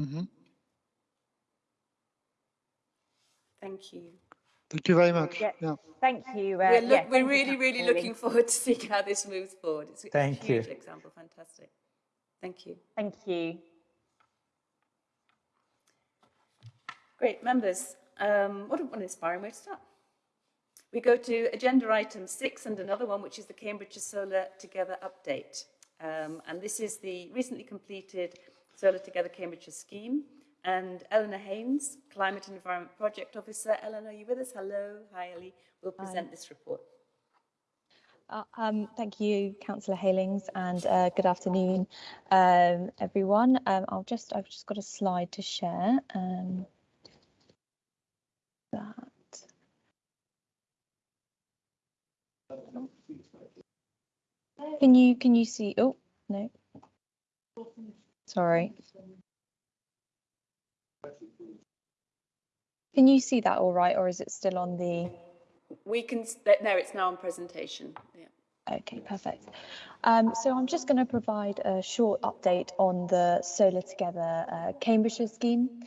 Mm -hmm. Thank you. Thank you very much. Yeah. yeah. Thank you. Uh, we're, look, yeah, we're really, really looking forward to seeing how this moves forward. It's thank a huge you. example. Fantastic. Thank you. Thank you. Great. Members, um, what an inspiring way to start. We go to agenda item six and another one, which is the Cambridgeshire Solar Together update. Um, and this is the recently completed Solar Together Cambridgeshire scheme. And Eleanor Haynes, Climate and Environment Project Officer. Eleanor, are you with us? Hello. Hi, Ellie. Will present Hi. this report. Uh, um, thank you, Councillor Heylings, and uh, good afternoon, um, everyone. Um, I'll just, I've just got a slide to share. Um, that. Can you, can you see? Oh no. Sorry. Can you see that all right, or is it still on the? We can, no, it's now on presentation. Yeah. Okay, perfect. Um, so I'm just going to provide a short update on the Solar Together uh, Cambridgeshire scheme.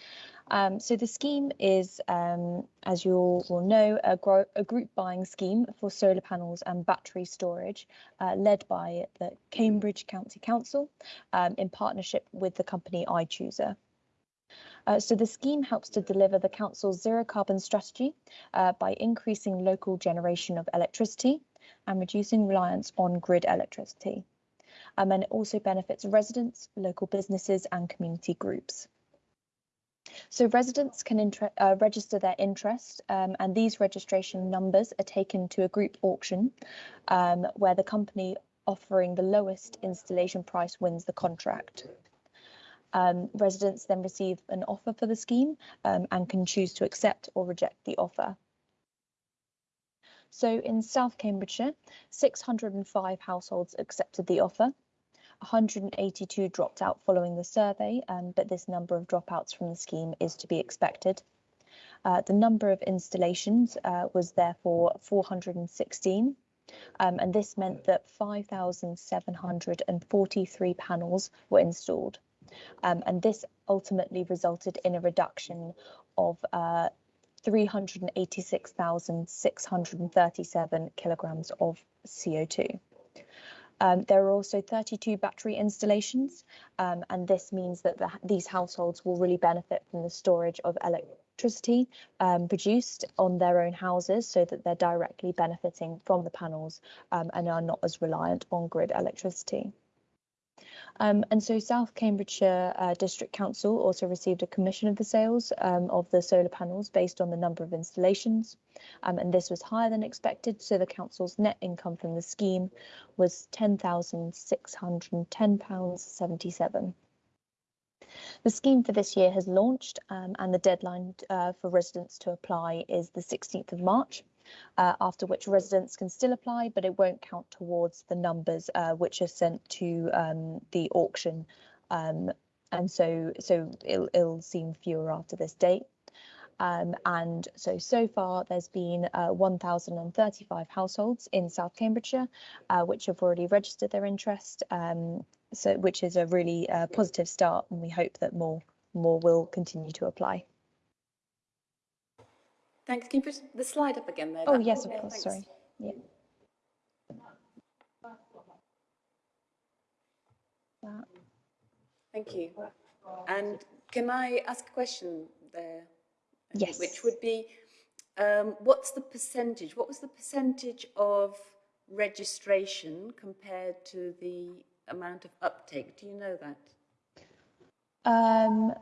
Um, so the scheme is, um, as you all will know, a, a, group buying scheme for solar panels and battery storage uh, led by the Cambridgeshire County Council um, in partnership with the company iChoosr. Uh, so the scheme helps to deliver the council's zero carbon strategy uh, by increasing local generation of electricity and reducing reliance on grid electricity. Um, and it also benefits residents, local businesses and community groups. So residents can uh, register their interest um, and these registration numbers are taken to a group auction um, where the company offering the lowest installation price wins the contract. Um, residents then receive an offer for the scheme um, and can choose to accept or reject the offer. So in South Cambridgeshire, 605 households accepted the offer. 182 dropped out following the survey, um, but this number of dropouts from the scheme is to be expected. Uh, the number of installations uh, was therefore 416, um, and this meant that 5,743 panels were installed. Um, and this ultimately resulted in a reduction of uh, 386,637 kilograms of CO2. Um, there are also 32 battery installations, um, and this means that the, these households will really benefit from the storage of electricity um, produced on their own houses so that they're directly benefiting from the panels um, and are not as reliant on grid electricity. Um, and so South Cambridgeshire uh, District Council also received a commission of the sales um, of the solar panels based on the number of installations. Um, and this was higher than expected. So the council's net income from the scheme was £10,610.77. The scheme for this year has launched um, and the deadline uh, for residents to apply is the 16th of March uh, after which residents can still apply, but it won't count towards the numbers uh, which are sent to um, the auction. Um, and so, so it'll, it'll seem fewer after this date. Um, and so, so far there's been uh, 1,035 households in South Cambridgeshire, uh, which have already registered their interest, um, so which is a really uh, positive start, and we hope that more more will continue to apply. Thanks. Can you put the slide up again there? Oh, yes, of course. Thanks. Sorry. Yeah. Thank you. And can I ask a question there? Yes. Which would be, um, what's the percentage? What was the percentage of registration compared to the amount of uptake? Do you know that? Um,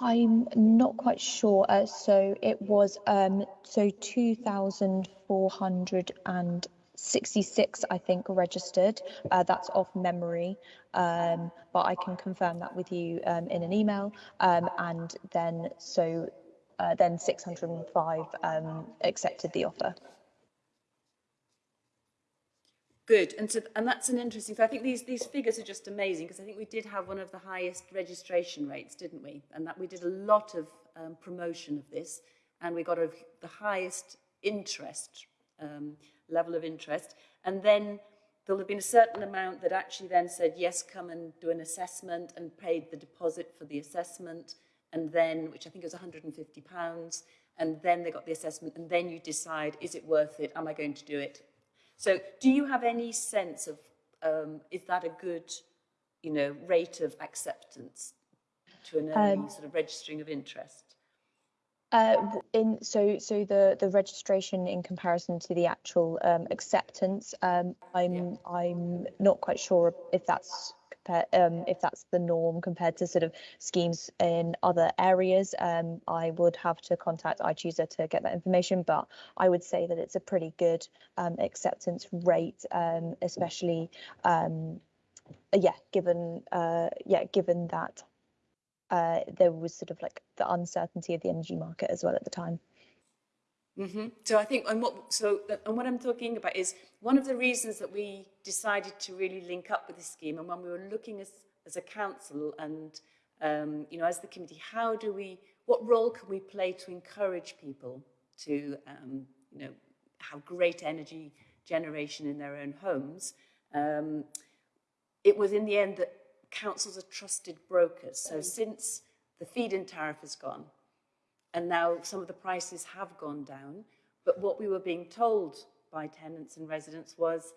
I'm not quite sure. Uh, so it was um, so 2,466, I think, registered. Uh, that's off memory, um, but I can confirm that with you um, in an email. Um, and then so uh, then 605 um, accepted the offer. Good, and and that's an interesting. So I think these these figures are just amazing because I think we did have one of the highest registration rates, didn't we? And that we did a lot of um, promotion of this, and we got a, the highest interest um, level of interest. And then there'll have been a certain amount that actually then said, yes, come and do an assessment and paid the deposit for the assessment. And then, which I think was 150 pounds. And then they got the assessment and then you decide, is it worth it? Am I going to do it? So do you have any sense of, um, is that a good, you know, rate of acceptance to an early um, sort of registering of interest? Uh, in so so the the registration in comparison to the actual um, acceptance, um, I'm yeah. I'm not quite sure if that's um, if that's the norm compared to sort of schemes in other areas. Um, I would have to contact iChoosr to get that information, but I would say that it's a pretty good um, acceptance rate, um, especially um, yeah, given uh, yeah, given that uh, there was sort of like the uncertainty of the energy market as well at the time. Mm-hmm. So I think, and what so and what I'm talking about is one of the reasons that we decided to really link up with this scheme, and when we were looking as as a council and um, you know as the committee, how do we, what role can we play to encourage people to um, you know have great energy generation in their own homes? Um, it was in the end that councils are trusted brokers. So since the feed-in tariff has gone, and now some of the prices have gone down, but what we were being told by tenants and residents was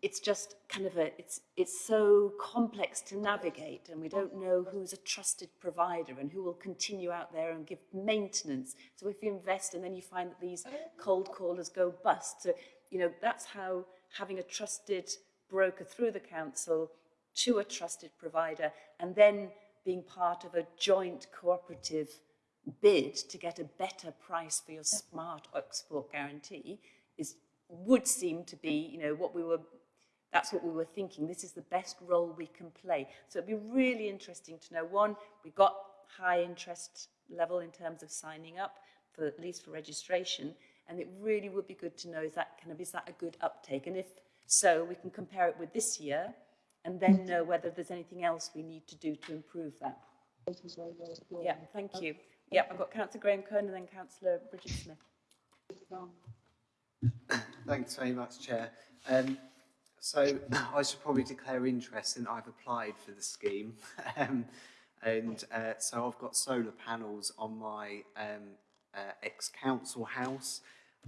it's just kind of a it's it's so complex to navigate and we don't know who's a trusted provider and who will continue out there and give maintenance. So if you invest and then you find that these cold callers go bust so you know that's how having a trusted broker through the council to a trusted provider and then being part of a joint cooperative bid to get a better price for your smart export guarantee is would seem to be, you know, what we were that's what we were thinking. This is the best role we can play. So it'd be really interesting to know, one, we got high interest level in terms of signing up, for at least for registration, and it really would be good to know, is that kind of, is that a good uptake? And if so, we can compare it with this year, and then know whether there's anything else we need to do to improve that. Yeah, thank you. Yeah, I've got Councillor Graham Cahn and then Councillor Bridget Smith. Thanks very much, Chair. Um, so I should probably declare interest in I've applied for the scheme. um, and uh, so I've got solar panels on my um, uh, ex-council house,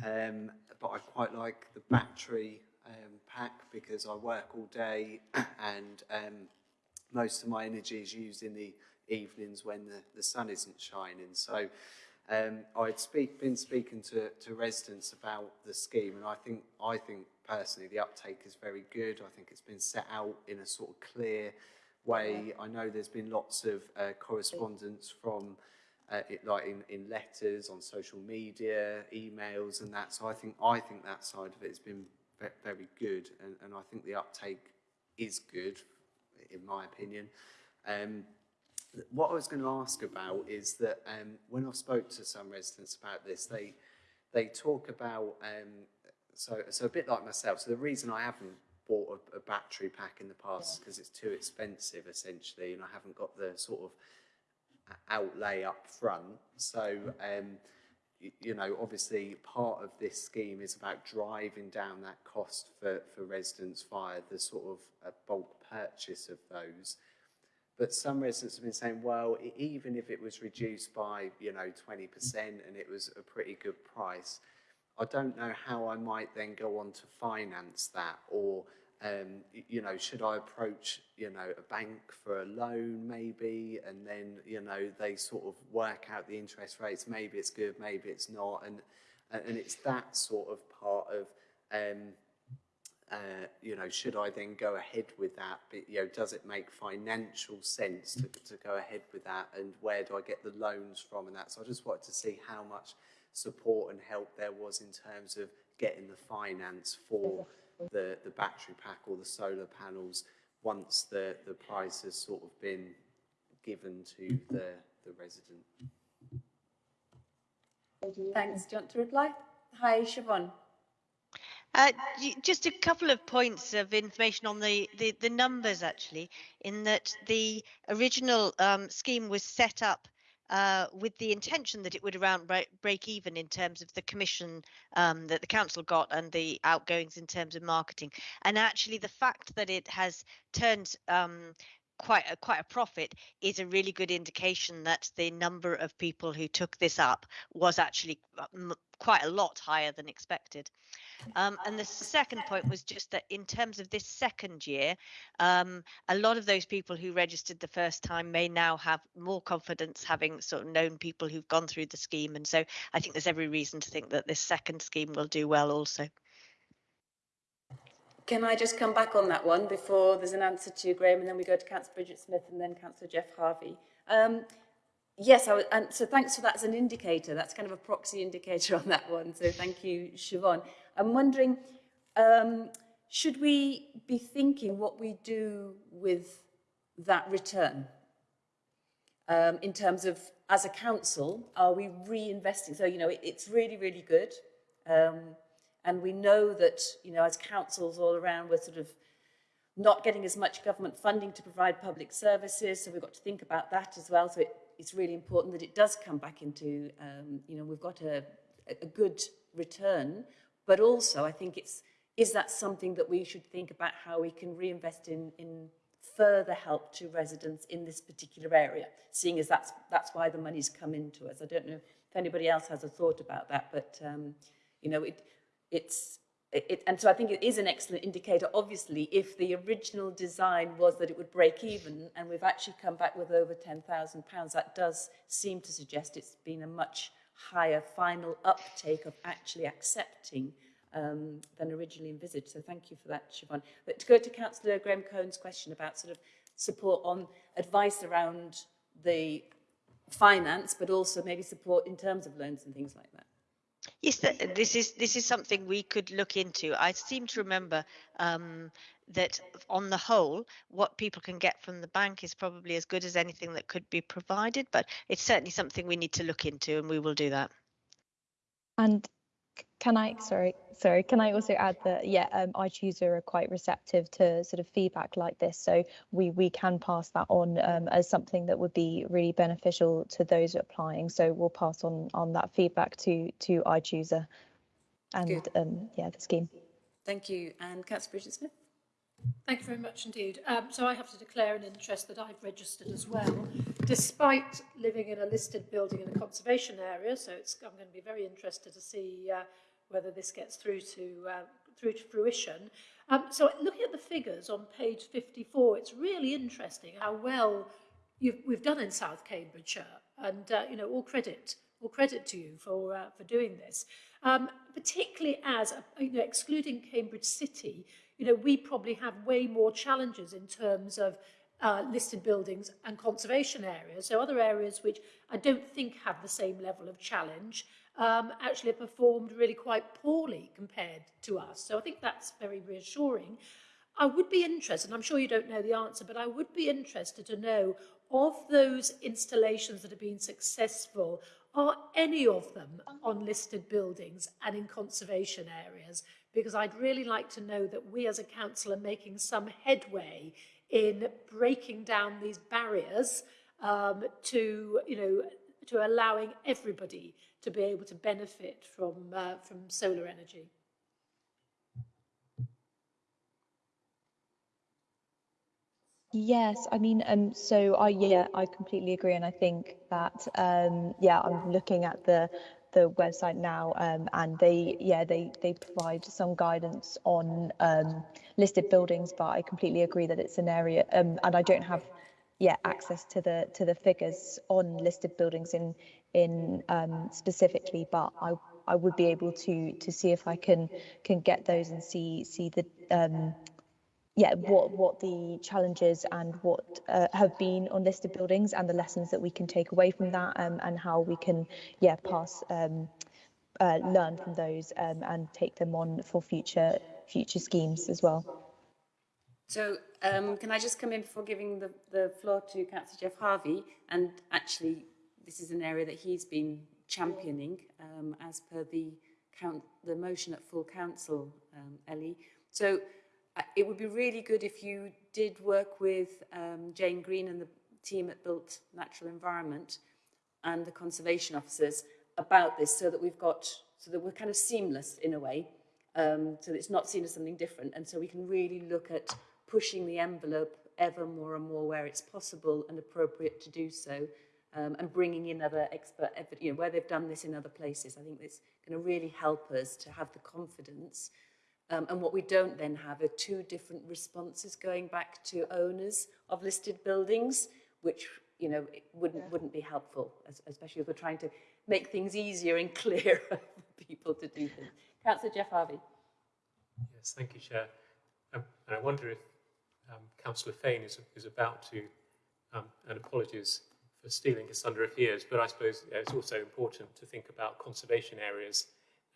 um, but I quite like the battery um, pack because I work all day and um, most of my energy is used in the evenings when the, the sun isn't shining. So um, I'd speak, been speaking to, to residents about the scheme and I think, I think personally the uptake is very good. I think it's been set out in a sort of clear way. I know there's been lots of uh, correspondence from uh, it, like in, in letters, on social media, emails and that. So I think, I think that side of it has been very good, and, and I think the uptake is good, in my opinion. Um, what I was going to ask about is that um, when I spoke to some residents about this, they they talk about um, so so a bit like myself. So the reason I haven't bought a, a battery pack in the past is because it's too expensive, essentially, and I haven't got the sort of outlay up front. So um, you know, obviously part of this scheme is about driving down that cost for, for residents via the sort of uh, bulk purchase of those. But some residents have been saying, well, even if it was reduced by, you know, 20% and it was a pretty good price, I don't know how I might then go on to finance that or um, you know, should I approach, you know, a bank for a loan maybe, and then, you know, they sort of work out the interest rates. Maybe it's good, maybe it's not, and and it's that sort of part of, um, uh, you know, should I then go ahead with that? But, you know, does it make financial sense to, to go ahead with that, and where do I get the loans from and that? So I just wanted to see how much support and help there was in terms of getting the finance for the, the battery pack or the solar panels once the, the price has sort of been given to the, the resident. Thanks. Do you want to reply? Hi, Siobhan. Uh, just a couple of points of information on the, the, the numbers actually, in that the original um, scheme was set up uh, with the intention that it would around break, even in terms of the commission um, that the council got and the outgoings in terms of marketing. And actually, the fact that it has turned um, quite a, quite a profit is a really good indication that the number of people who took this up was actually uh, quite a lot higher than expected. Um, and the second point was just that in terms of this second year, um, a lot of those people who registered the first time may now have more confidence having sort of known people who've gone through the scheme. And so I think there's every reason to think that this second scheme will do well also. Can I just come back on that one before there's an answer to Graham and then we go to Councillor Bridget Smith and then Councillor Geoff Harvey? Um, yes, I and so thanks for that as an indicator. That's kind of a proxy indicator on that one. So thank you, Siobhan. I'm wondering, um, should we be thinking what we do with that return? Um, in terms of, as a council, are we reinvesting? So, you know, it, it's really, really good. Um, and we know that, you know, as councils all around, we're sort of not getting as much government funding to provide public services. So we've got to think about that as well. So it, it's really important that it does come back into, um, you know, we've got a, a good return. But also, I think it's, is that something that we should think about how we can reinvest in, in further help to residents in this particular area, seeing as that's, that's why the money's come into us. I don't know if anybody else has a thought about that, but, um, you know, it, it's it, and so I think it is an excellent indicator. Obviously, if the original design was that it would break even, and we've actually come back with over £10,000, that does seem to suggest it's been a much higher final uptake of actually accepting um, than originally envisaged. So thank you for that, Siobhan. But to go to Councillor Graham Cahn's question about sort of support on advice around the finance, but also maybe support in terms of loans and things like that. Yes, this is this is something we could look into. I seem to remember um, that on the whole, what people can get from the bank is probably as good as anything that could be provided, but it's certainly something we need to look into, and we will do that. And can I, sorry, sorry, can I also add that, yeah, um, iChoosr are quite receptive to sort of feedback like this. So we, we can pass that on um, as something that would be really beneficial to those applying. So we'll pass on, on that feedback to, to iChoosr and um, yeah, the scheme. Thank you. And Councillor Bridget Smith? Thank you very much indeed. Um, so I have to declare an interest that I've registered as well, despite living in a listed building in a conservation area. So I'm going to be very interested to see uh, whether this gets through to uh, through to fruition. Um, so looking at the figures on page 54, it's really interesting how well we've done in South Cambridgeshire, and uh, you know all credit all credit to you for uh, for doing this. Um, particularly as you know, excluding Cambridge City, you know we probably have way more challenges in terms of uh, listed buildings and conservation areas. So other areas which I don't think have the same level of challenge um, actually performed really quite poorly compared to us. So I think that's very reassuring. I would be interested, I'm sure you don't know the answer, but I would be interested to know of those installations that have been successful, are any of them on listed buildings and in conservation areas? Because I'd really like to know that we as a council are making some headway in breaking down these barriers um, to, you know, to allowing everybody to be able to benefit from, uh, from solar energy. Yes, I mean, um, so I yeah, I completely agree, and I think that um, yeah, I'm looking at the the website now, um, and they yeah they they provide some guidance on um, listed buildings, but I completely agree that it's an area, um, and I don't have yeah access to the to the figures on listed buildings in in um, specifically, but I I would be able to to see if I can can get those and see see the um, yeah what what the challenges and what uh, have been on listed buildings and the lessons that we can take away from that um, and how we can yeah pass um, uh, learn from those um, and take them on for future future schemes as well. So um, can I just come in before giving the, the floor to Councillor Geoff Harvey and actually this is an area that he's been championing um, as per the count, the motion at full council, um, Ellie. So it would be really good if you did work with um, Jane Green and the team at Built Natural Environment and the conservation officers about this so that we've got, so that we're kind of seamless in a way, um, so that it's not seen as something different. And so we can really look at pushing the envelope ever more and more where it's possible and appropriate to do so um, and bringing in other expert, you know, where they've done this in other places. I think it's going to really help us to have the confidence. Um, and what we don't then have are two different responses going back to owners of listed buildings, which, you know, wouldn't, yeah. wouldn't be helpful, especially if we're trying to make things easier and clearer for people to do things. Councillor Geoff Harvey. Yes, thank you, Chair. Um, and I wonder if um, Councillor Fane is, is about to, um, and apologies for stealing his thunder if he is, but I suppose it's also important to think about conservation areas,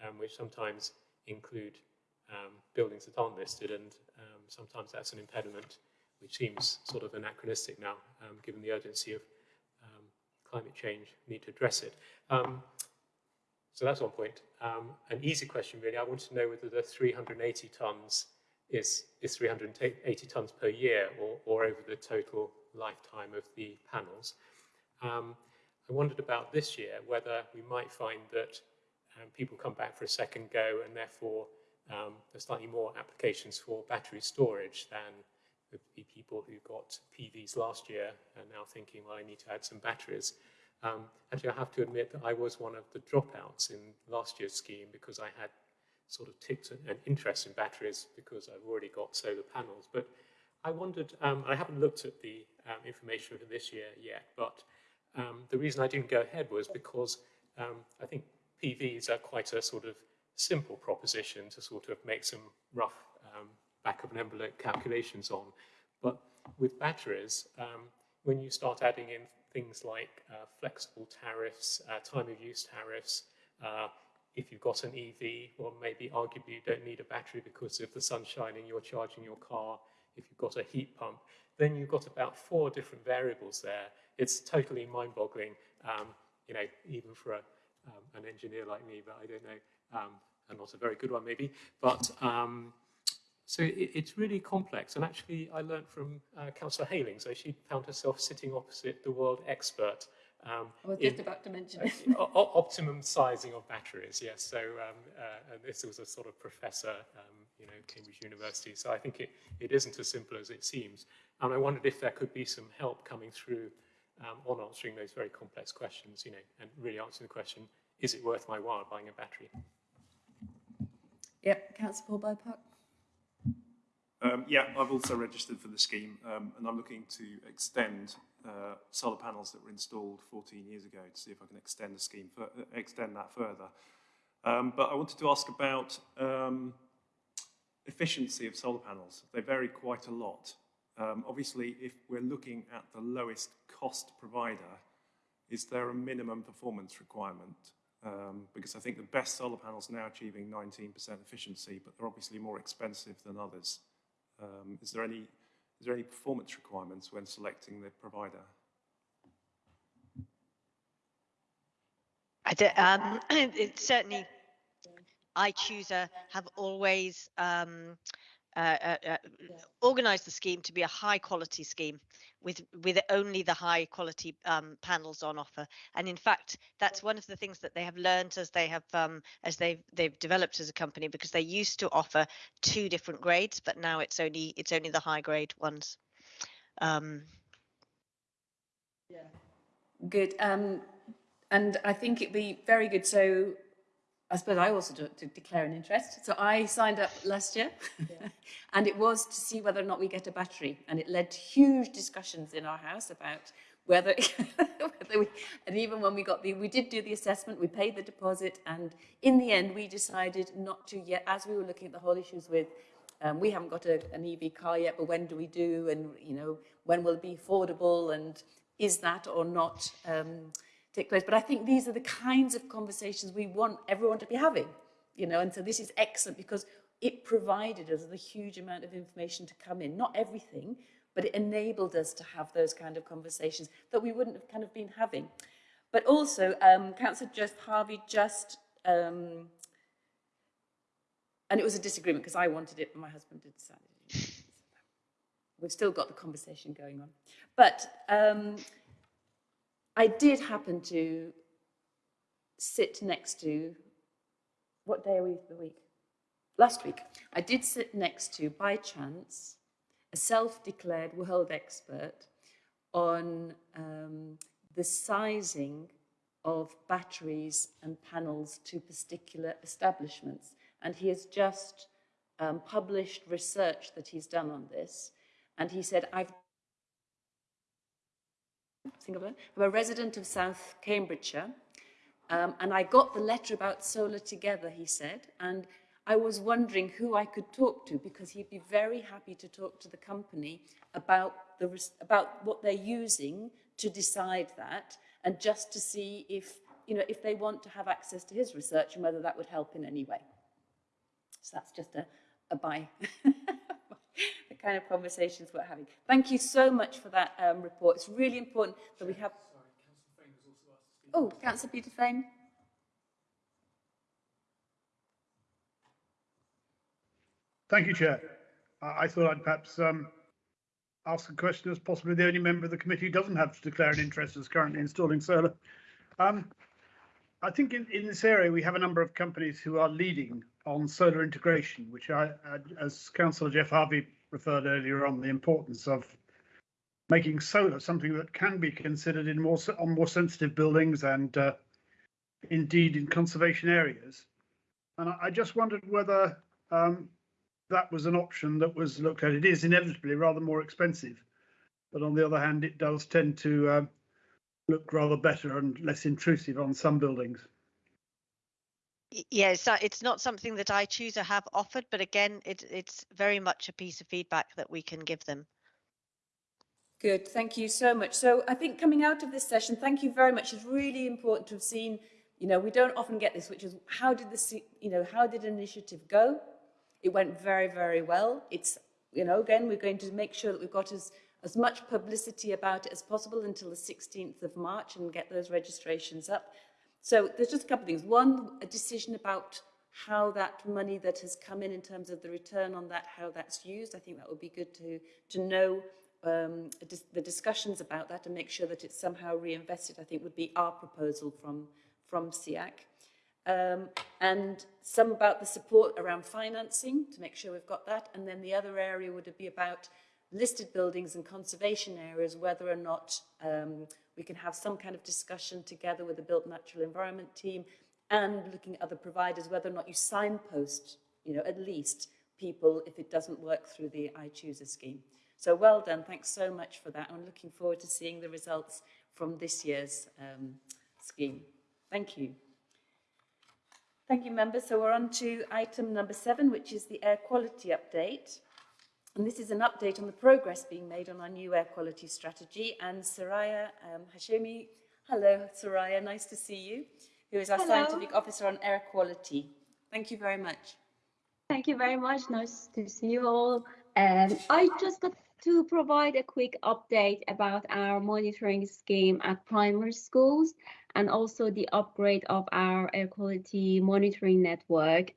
um, which sometimes include um, buildings that aren't listed, and um, sometimes that's an impediment, which seems sort of anachronistic now, um, given the urgency of um, climate change, need to address it. Um, so that's one point. an easy question, really. I want to know whether the 380 tonnes is, is 380 tonnes per year or, or over the total lifetime of the panels. Um, I wondered about this year whether we might find that um, people come back for a second go and therefore um, there's slightly more applications for battery storage than the people who got PVs last year and now thinking, well, I need to add some batteries. Um, actually, I have to admit that I was one of the dropouts in last year's scheme because I had sort of ticked an interest in batteries because I've already got solar panels. But I wondered, um, I haven't looked at the um, information for this year yet, but um, the reason I didn't go ahead was because um, I think PVs are quite a sort of simple proposition to sort of make some rough um, back of an envelope calculations on. But with batteries, um, when you start adding in things like uh, flexible tariffs, uh, time of use tariffs, uh, if you've got an EV, well, maybe arguably you don't need a battery because if the sun's shining, you're charging your car. If you've got a heat pump, then you've got about four different variables there. It's totally mind-boggling, um, you know, even for a, um, an engineer like me, but I don't know, um, and not a very good one maybe. But um, so it, it's really complex. And actually, I learned from uh, Councillor Hayling, so she found herself sitting opposite the world expert um, I was just about to mention. Uh, optimum sizing of batteries, yes. So um, uh, this was a sort of professor, um, you know, Cambridge University. So I think it, it isn't as simple as it seems. And I wondered if there could be some help coming through um, on answering those very complex questions, you know, and really answering the question, is it worth my while buying a battery? Yep, Councillor Paul Bearpark. Um, yeah, I've also registered for the scheme um, and I'm looking to extend uh, solar panels that were installed 14 years ago to see if I can extend the scheme, for, uh, extend that further. Um, but I wanted to ask about um, efficiency of solar panels. They vary quite a lot. Um, obviously, if we're looking at the lowest cost provider, is there a minimum performance requirement? Um, because I think the best solar panels are now achieving 19% efficiency, but they're obviously more expensive than others. Um, is there any is there any performance requirements when selecting the provider? I um, it certainly, iChooser have always um, uh, uh, uh, organized the scheme to be a high quality scheme with with only the high quality um, panels on offer. And in fact, that's one of the things that they have learned as they have um, as they've they've developed as a company because they used to offer two different grades, but now it's only it's only the high grade ones. Um, yeah. Good. Um, and I think it'd be very good. So I suppose I also do, to declare an interest. So I signed up last year yeah. and it was to see whether or not we get a battery. And it led to huge discussions in our house about whether, whether we, and even when we got the, we did do the assessment, we paid the deposit. And in the end, we decided not to yet, as we were looking at the whole issues with, um, we haven't got a, an EV car yet, but when do we do? And, you know, when will it be affordable? And is that or not um, take place. But I think these are the kinds of conversations we want everyone to be having, you know, and so this is excellent because it provided us with a huge amount of information to come in, not everything, but it enabled us to have those kind of conversations that we wouldn't have kind of been having. But also, um, Councillor Geoff Harvey just, um, and it was a disagreement because I wanted it, but my husband did decide. We've still got the conversation going on. But um, I did happen to sit next to, what day are we the week? Last week, I did sit next to, by chance, a self-declared world expert on um, the sizing of batteries and panels to particular establishments. And he has just um, published research that he's done on this. And he said, I've it. I'm a resident of South Cambridgeshire, um, and I got the letter about solar together, he said, and I was wondering who I could talk to because he'd be very happy to talk to the company about, the, about what they're using to decide that and just to see if, you know, if they want to have access to his research and whether that would help in any way. So that's just a, a bye. the kind of conversations we're having. Thank you so much for that um, report. It's really important that we have... Oh, Councillor Peter Fane. Thank you, Chair. I thought I'd perhaps um, ask a question as possibly the only member of the committee who doesn't have to declare an interest as currently installing solar. Um, I think in, in this area we have a number of companies who are leading on solar integration, which I, as Councillor Geoff Harvey referred earlier on, the importance of making solar something that can be considered in more on more sensitive buildings and uh, indeed in conservation areas. And I, I just wondered whether um, that was an option that was looked at. It is inevitably rather more expensive, but on the other hand, it does tend to uh, look rather better and less intrusive on some buildings. Yes, yeah, it's not something that iChoosr have offered, but again, it, it's very much a piece of feedback that we can give them. Good, thank you so much. So I think coming out of this session, thank you very much. It's really important to have seen, you know, we don't often get this, which is how did this, you know, how did an initiative go? It went very, very well. It's, you know, again, we're going to make sure that we've got as, as much publicity about it as possible until the 16th of March and get those registrations up. So there's just a couple of things. One, a decision about how that money that has come in in terms of the return on that, how that's used. I think that would be good to, to know um, the discussions about that and make sure that it's somehow reinvested, I think would be our proposal from, from SEAC. Um, and some about the support around financing to make sure we've got that. And then the other area would be about listed buildings and conservation areas, whether or not um, we can have some kind of discussion together with the Built Natural Environment team and looking at other providers, whether or not you signpost, you know, at least people if it doesn't work through the iChoosr scheme. So well done. Thanks so much for that. I'm looking forward to seeing the results from this year's um, scheme. Thank you. Thank you, members. So we're on to item number seven, which is the air quality update. And this is an update on the progress being made on our new air quality strategy. And Soraya um, Hashemi, hello Soraya, nice to see you, who is our hello. scientific officer on air quality. Thank you very much. Thank you very much. Nice to see you all. Um, I just got to provide a quick update about our monitoring scheme at primary schools and also the upgrade of our air quality monitoring network.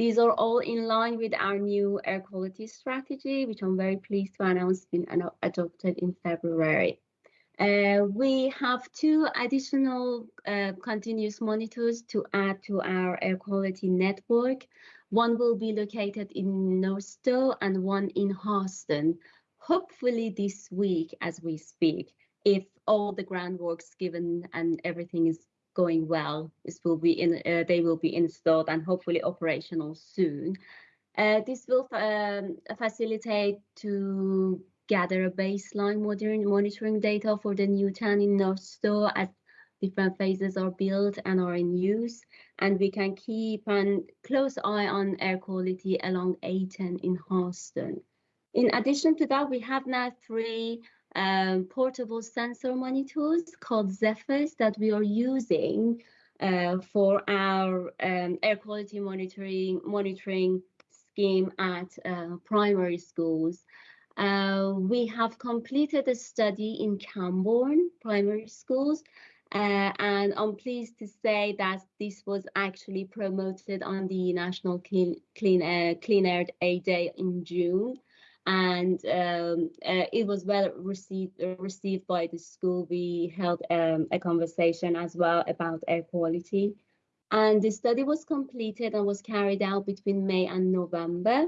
These are all in line with our new air quality strategy, which I'm very pleased to announce been adopted in February. Uh, we have two additional uh, continuous monitors to add to our air quality network. One will be located in Northstowe and one in Harston, hopefully this week as we speak, if all the groundworks given and everything is going well. This will be in, uh, they will be installed and hopefully operational soon. Uh, this will um, facilitate to gather a baseline modern monitoring data for the new town in Northstowe as different phases are built and are in use. And we can keep a close eye on air quality along A10 in Harston. In addition to that, we have now three um, portable sensor monitors called Zephyrs that we are using uh, for our um, air quality monitoring monitoring scheme at uh, primary schools. Uh, we have completed a study in Cambourne primary schools, uh, and I'm pleased to say that this was actually promoted on the National Clean, Clean, Air, Clean Air Day in June and um, uh, it was well received received by the school. We held um, a conversation as well about air quality, and the study was completed and was carried out between May and November.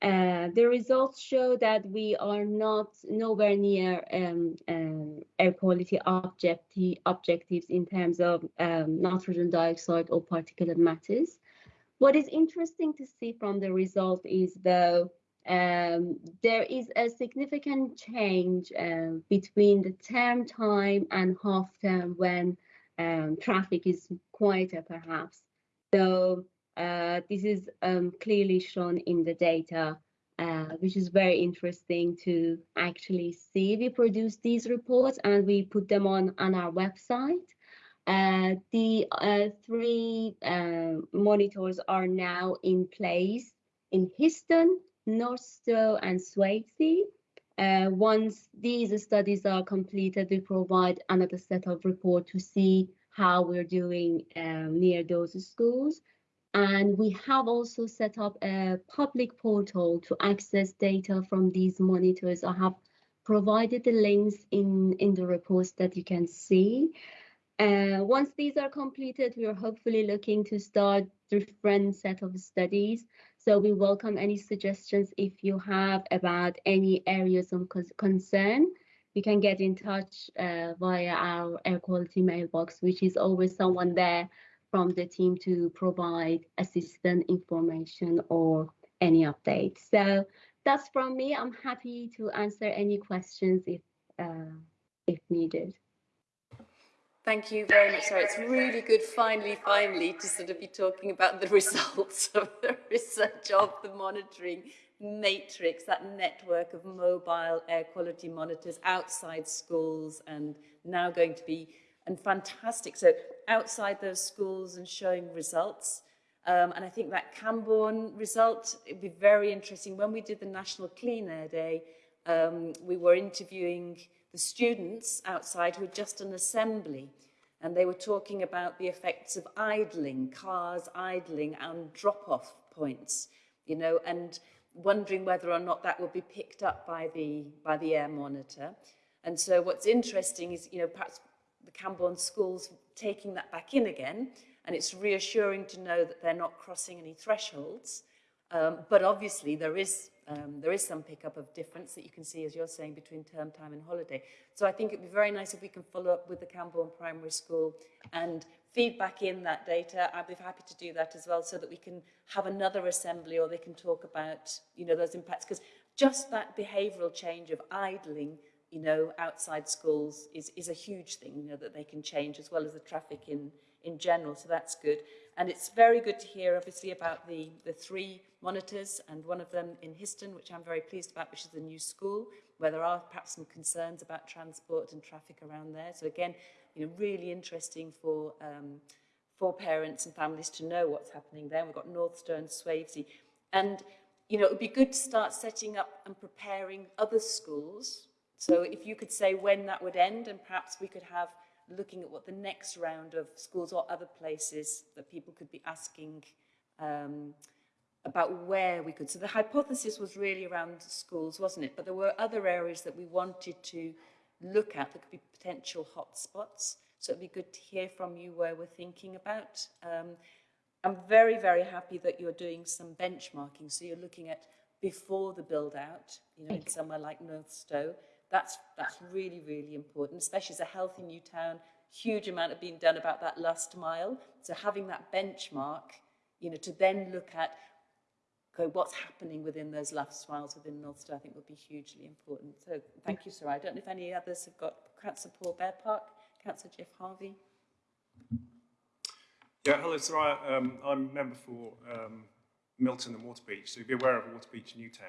Uh, the results show that we are not nowhere near um, um, air quality objecti objectives in terms of um, nitrogen dioxide or particulate matters. What is interesting to see from the result is though um, there is a significant change uh, between the term time and half term when um, traffic is quieter perhaps. So uh, this is um, clearly shown in the data, uh, which is very interesting to actually see. We produce these reports and we put them on, on our website. Uh, the uh, three uh, monitors are now in place in Histon, Northstowe, and Swavesey. Uh, once these studies are completed, we provide another set of report to see how we're doing um, near those schools. And we have also set up a public portal to access data from these monitors. I have provided the links in, in the reports that you can see. Uh, once these are completed, we are hopefully looking to start different set of studies. So we welcome any suggestions if you have about any areas of concern. You can get in touch uh, via our air quality mailbox, which is always someone there from the team to provide assistant information or any updates. So that's from me. I'm happy to answer any questions if uh, if needed. Thank you very much, Sarah. It's really good, finally, finally, to sort of be talking about the results of the research of the monitoring matrix, that network of mobile air quality monitors outside schools and now going to be, and fantastic. So outside those schools and showing results. Um, and I think that Cambourne result, it'd be very interesting. When we did the National Clean Air Day, um, we were interviewing the students outside who had just an assembly and they were talking about the effects of idling, cars idling and drop-off points, you know, and wondering whether or not that would be picked up by the, by the air monitor. And so what's interesting is, you know, perhaps the Cambourne schools taking that back in again, and it's reassuring to know that they're not crossing any thresholds. Um, but obviously there is um, there is some pickup of difference that you can see, as you're saying, between term time and holiday. So I think it'd be very nice if we can follow up with the Cambourne Primary School and feedback in that data. I'd be happy to do that as well so that we can have another assembly or they can talk about, you know, those impacts. Because just that behavioural change of idling, you know, outside schools is, is a huge thing, you know, that they can change as well as the traffic in, in general. So that's good. And it's very good to hear, obviously, about the, the three monitors and one of them in Histon, which I'm very pleased about, which is the new school, where there are perhaps some concerns about transport and traffic around there. So again, you know, really interesting for, um, for parents and families to know what's happening there. We've got Northstowe and Swavesey. And, you know, it would be good to start setting up and preparing other schools. So if you could say when that would end and perhaps we could have looking at what the next round of schools or other places that people could be asking um, about where we could. So the hypothesis was really around schools, wasn't it? But there were other areas that we wanted to look at that could be potential hotspots. So it'd be good to hear from you where we're thinking about. Um, I'm very, very happy that you're doing some benchmarking. So you're looking at before the build out, you know, in somewhere like Northstowe, that's, that's really, really important, especially as a healthy new town, huge amount of being done about that last mile. So having that benchmark, you know, to then look at what's happening within those last miles within Northstowe, I think would be hugely important. So thank you, Sarah. I don't know if any others have got Councillor Paul Bearpark, Councillor Geoff Harvey. Yeah, hello, Sarah. Um, I'm a member for um, Milton and Waterbeach, so be aware of Waterbeach Newtown.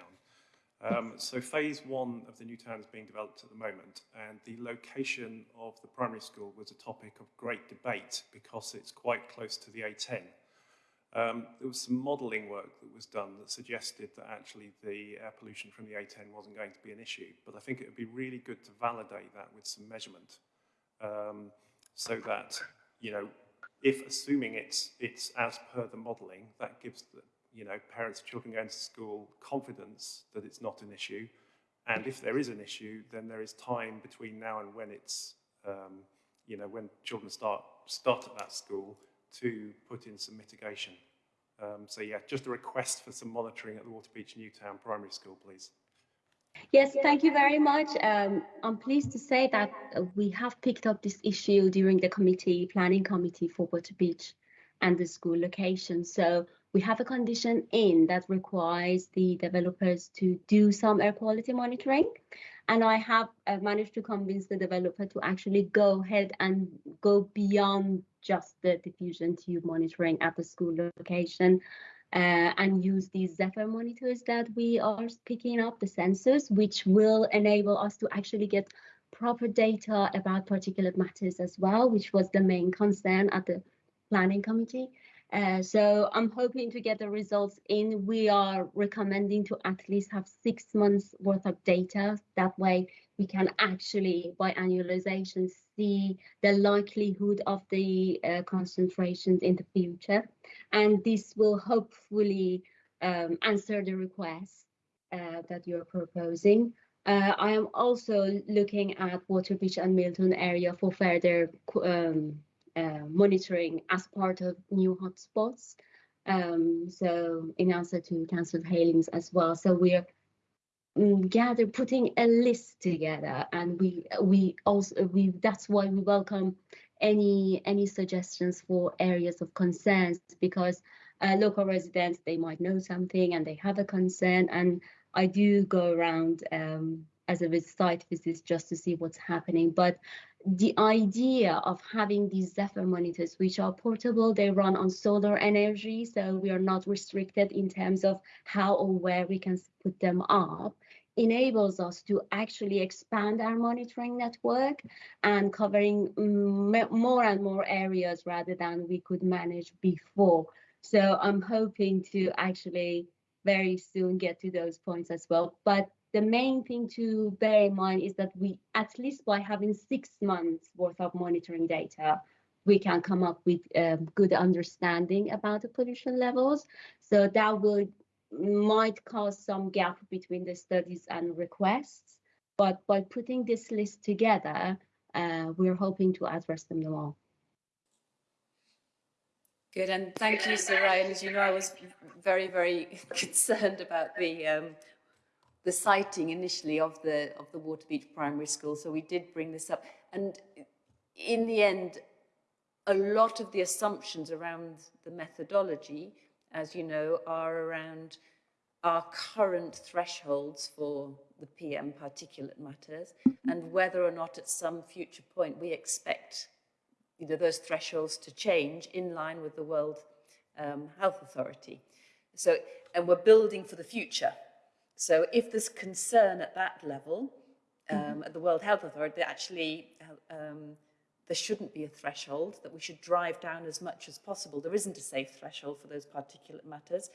Um, so phase one of the new town is being developed at the moment and the location of the primary school was a topic of great debate because it's quite close to the A10. Um, there was some modelling work that was done that suggested that actually the air pollution from the A10 wasn't going to be an issue, but I think it would be really good to validate that with some measurement um, so that, you know, if assuming it's, it's as per the modelling, that gives the, you know, parents of children going to school confidence that it's not an issue. And if there is an issue, then there is time between now and when it's, um, you know, when children start, start at that school to put in some mitigation. Um, so yeah, just a request for some monitoring at the Waterbeach Newtown Primary School, please. Yes, thank you very much. Um, I'm pleased to say that uh, we have picked up this issue during the committee, planning committee for Waterbeach and the school location. So we have a condition in that requires the developers to do some air quality monitoring. And I have uh, managed to convince the developer to actually go ahead and go beyond just the diffusion tube monitoring at the school location uh, and use these Zephyr monitors that we are picking up, the sensors, which will enable us to actually get proper data about particulate matters as well, which was the main concern at the planning committee. Uh, so I'm hoping to get the results in. We are recommending to at least have six months worth of data. That way we can actually, by annualization, see the likelihood of the uh, concentrations in the future. And this will hopefully um, answer the request uh, that you're proposing. Uh, I am also looking at Waterbeach and Milton area for further um, monitoring as part of new hotspots. Um, so in answer to Councillor Heylings as well. So we're um, gather putting a list together and we we also we that's why we welcome any any suggestions for areas of concerns because uh, local residents they might know something and they have a concern and I do go around um, as a site visit just to see what's happening but the idea of having these Zephyr monitors, which are portable, they run on solar energy, so we are not restricted in terms of how or where we can put them up, enables us to actually expand our monitoring network and covering mm, more and more areas rather than we could manage before. So I'm hoping to actually very soon get to those points as well. But the main thing to bear in mind is that we, at least by having six months worth of monitoring data, we can come up with a um, good understanding about the pollution levels. So that will might cause some gap between the studies and requests, but by putting this list together, uh, we're hoping to address them all. Good, and thank you, Soraya. As you know, I was very, very concerned about the um, the siting initially of the of the Waterbeach Primary School, so we did bring this up. And in the end, a lot of the assumptions around the methodology, as you know, are around our current thresholds for the PM particulate matters and whether or not at some future point we expect you know, those thresholds to change in line with the World um, Health Authority. So, and we're building for the future. So if there's concern at that level, um, mm-hmm. at the World Health Authority, actually um, there shouldn't be a threshold, that we should drive down as much as possible. There isn't a safe threshold for those particulate matters.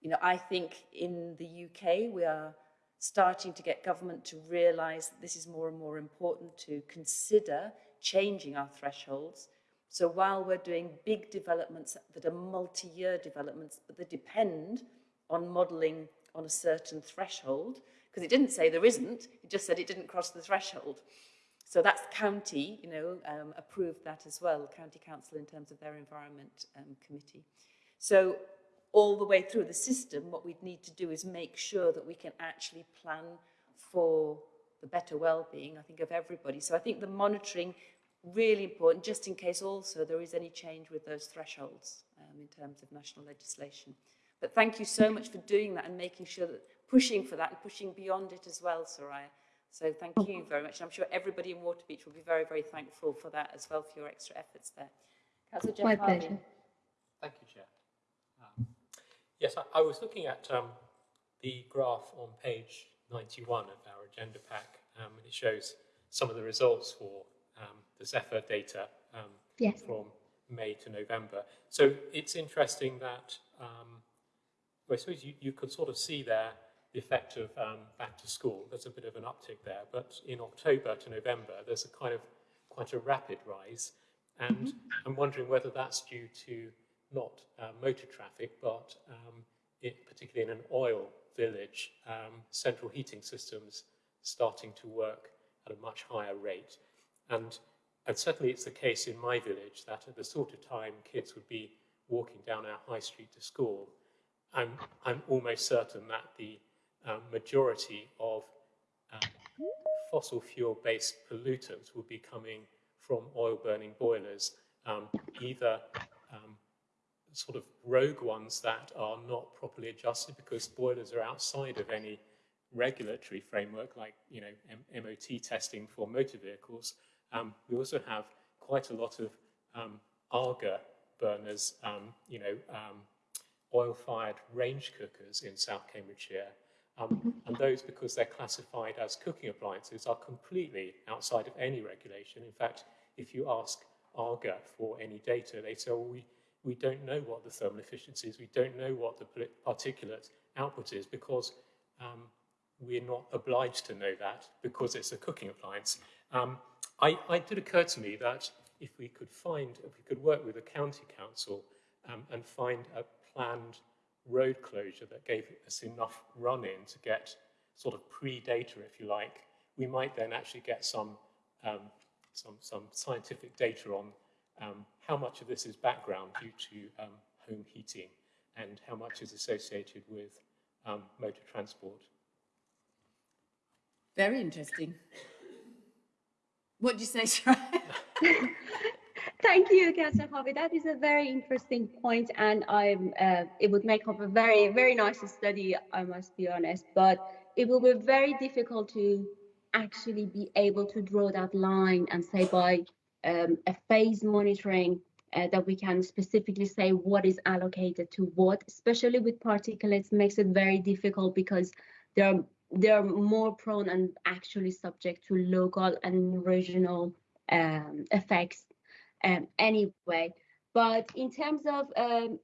You know, I think in the UK we are starting to get government to realise that this is more and more important to consider changing our thresholds. So while we're doing big developments that are multi-year developments, but they depend on modelling on a certain threshold, because it didn't say there isn't, it just said it didn't cross the threshold. So that's county, you know, um, approved that as well, county council in terms of their environment um, committee. So all the way through the system, what we'd need to do is make sure that we can actually plan for the better well-being, I think, of everybody. So I think the monitoring, really important, just in case also there is any change with those thresholds um, in terms of national legislation. But thank you so much for doing that and making sure that pushing for that and pushing beyond it as well, Soraya. So thank you very much. And I'm sure everybody in Waterbeach will be very, very thankful for that as well, for your extra efforts there. Councillor Geoff My pleasure. Thank you, Chair. Um, yes, I, I, was looking at um, the graph on page 91 of our agenda pack, um, and it shows some of the results for um, the Zephyr data um, yes. from May to November. So it's interesting that um, well, I suppose you, you could sort of see there the effect of um, back to school. There's a bit of an uptick there, but in October to November, there's a kind of quite a rapid rise. And mm -hmm. I'm wondering whether that's due to not uh, motor traffic, but um, it, particularly in an oil village, um, central heating systems starting to work at a much higher rate. And, and certainly it's the case in my village that at the sort of time kids would be walking down our high street to school, I'm, I'm almost certain that the um, majority of um, fossil fuel-based pollutants will be coming from oil-burning boilers, um, either um, sort of rogue ones that are not properly adjusted because boilers are outside of any regulatory framework like you know M MOT testing for motor vehicles. Um, we also have quite a lot of um, Aga burners, um, you know, oil-fired range cookers in South Cambridgeshire. Um, and those, because they're classified as cooking appliances, are completely outside of any regulation. In fact, if you ask Aga for any data, they say, well, we, we don't know what the thermal efficiency is, we don't know what the particulate output is because um, we're not obliged to know that because it's a cooking appliance. Um, I, it did occur to me that if we could find, if we could work with the county council um, and find a planned road closure that gave us enough run-in to get sort of pre-data, if you like, we might then actually get some, um, some, some scientific data on um, how much of this is background due to um, home heating and how much is associated with um, motor transport. Very interesting. What do you say, Sharon? Thank you, Harvey. That is a very interesting point, and I'm. Uh, it would make up a very, very nice study. I must be honest, but it will be very difficult to actually be able to draw that line and say by um, a phase monitoring uh, that we can specifically say what is allocated to what, especially with particulates, makes it very difficult because they're they're more prone and actually subject to local and regional um, effects um, anyway. But in terms of um,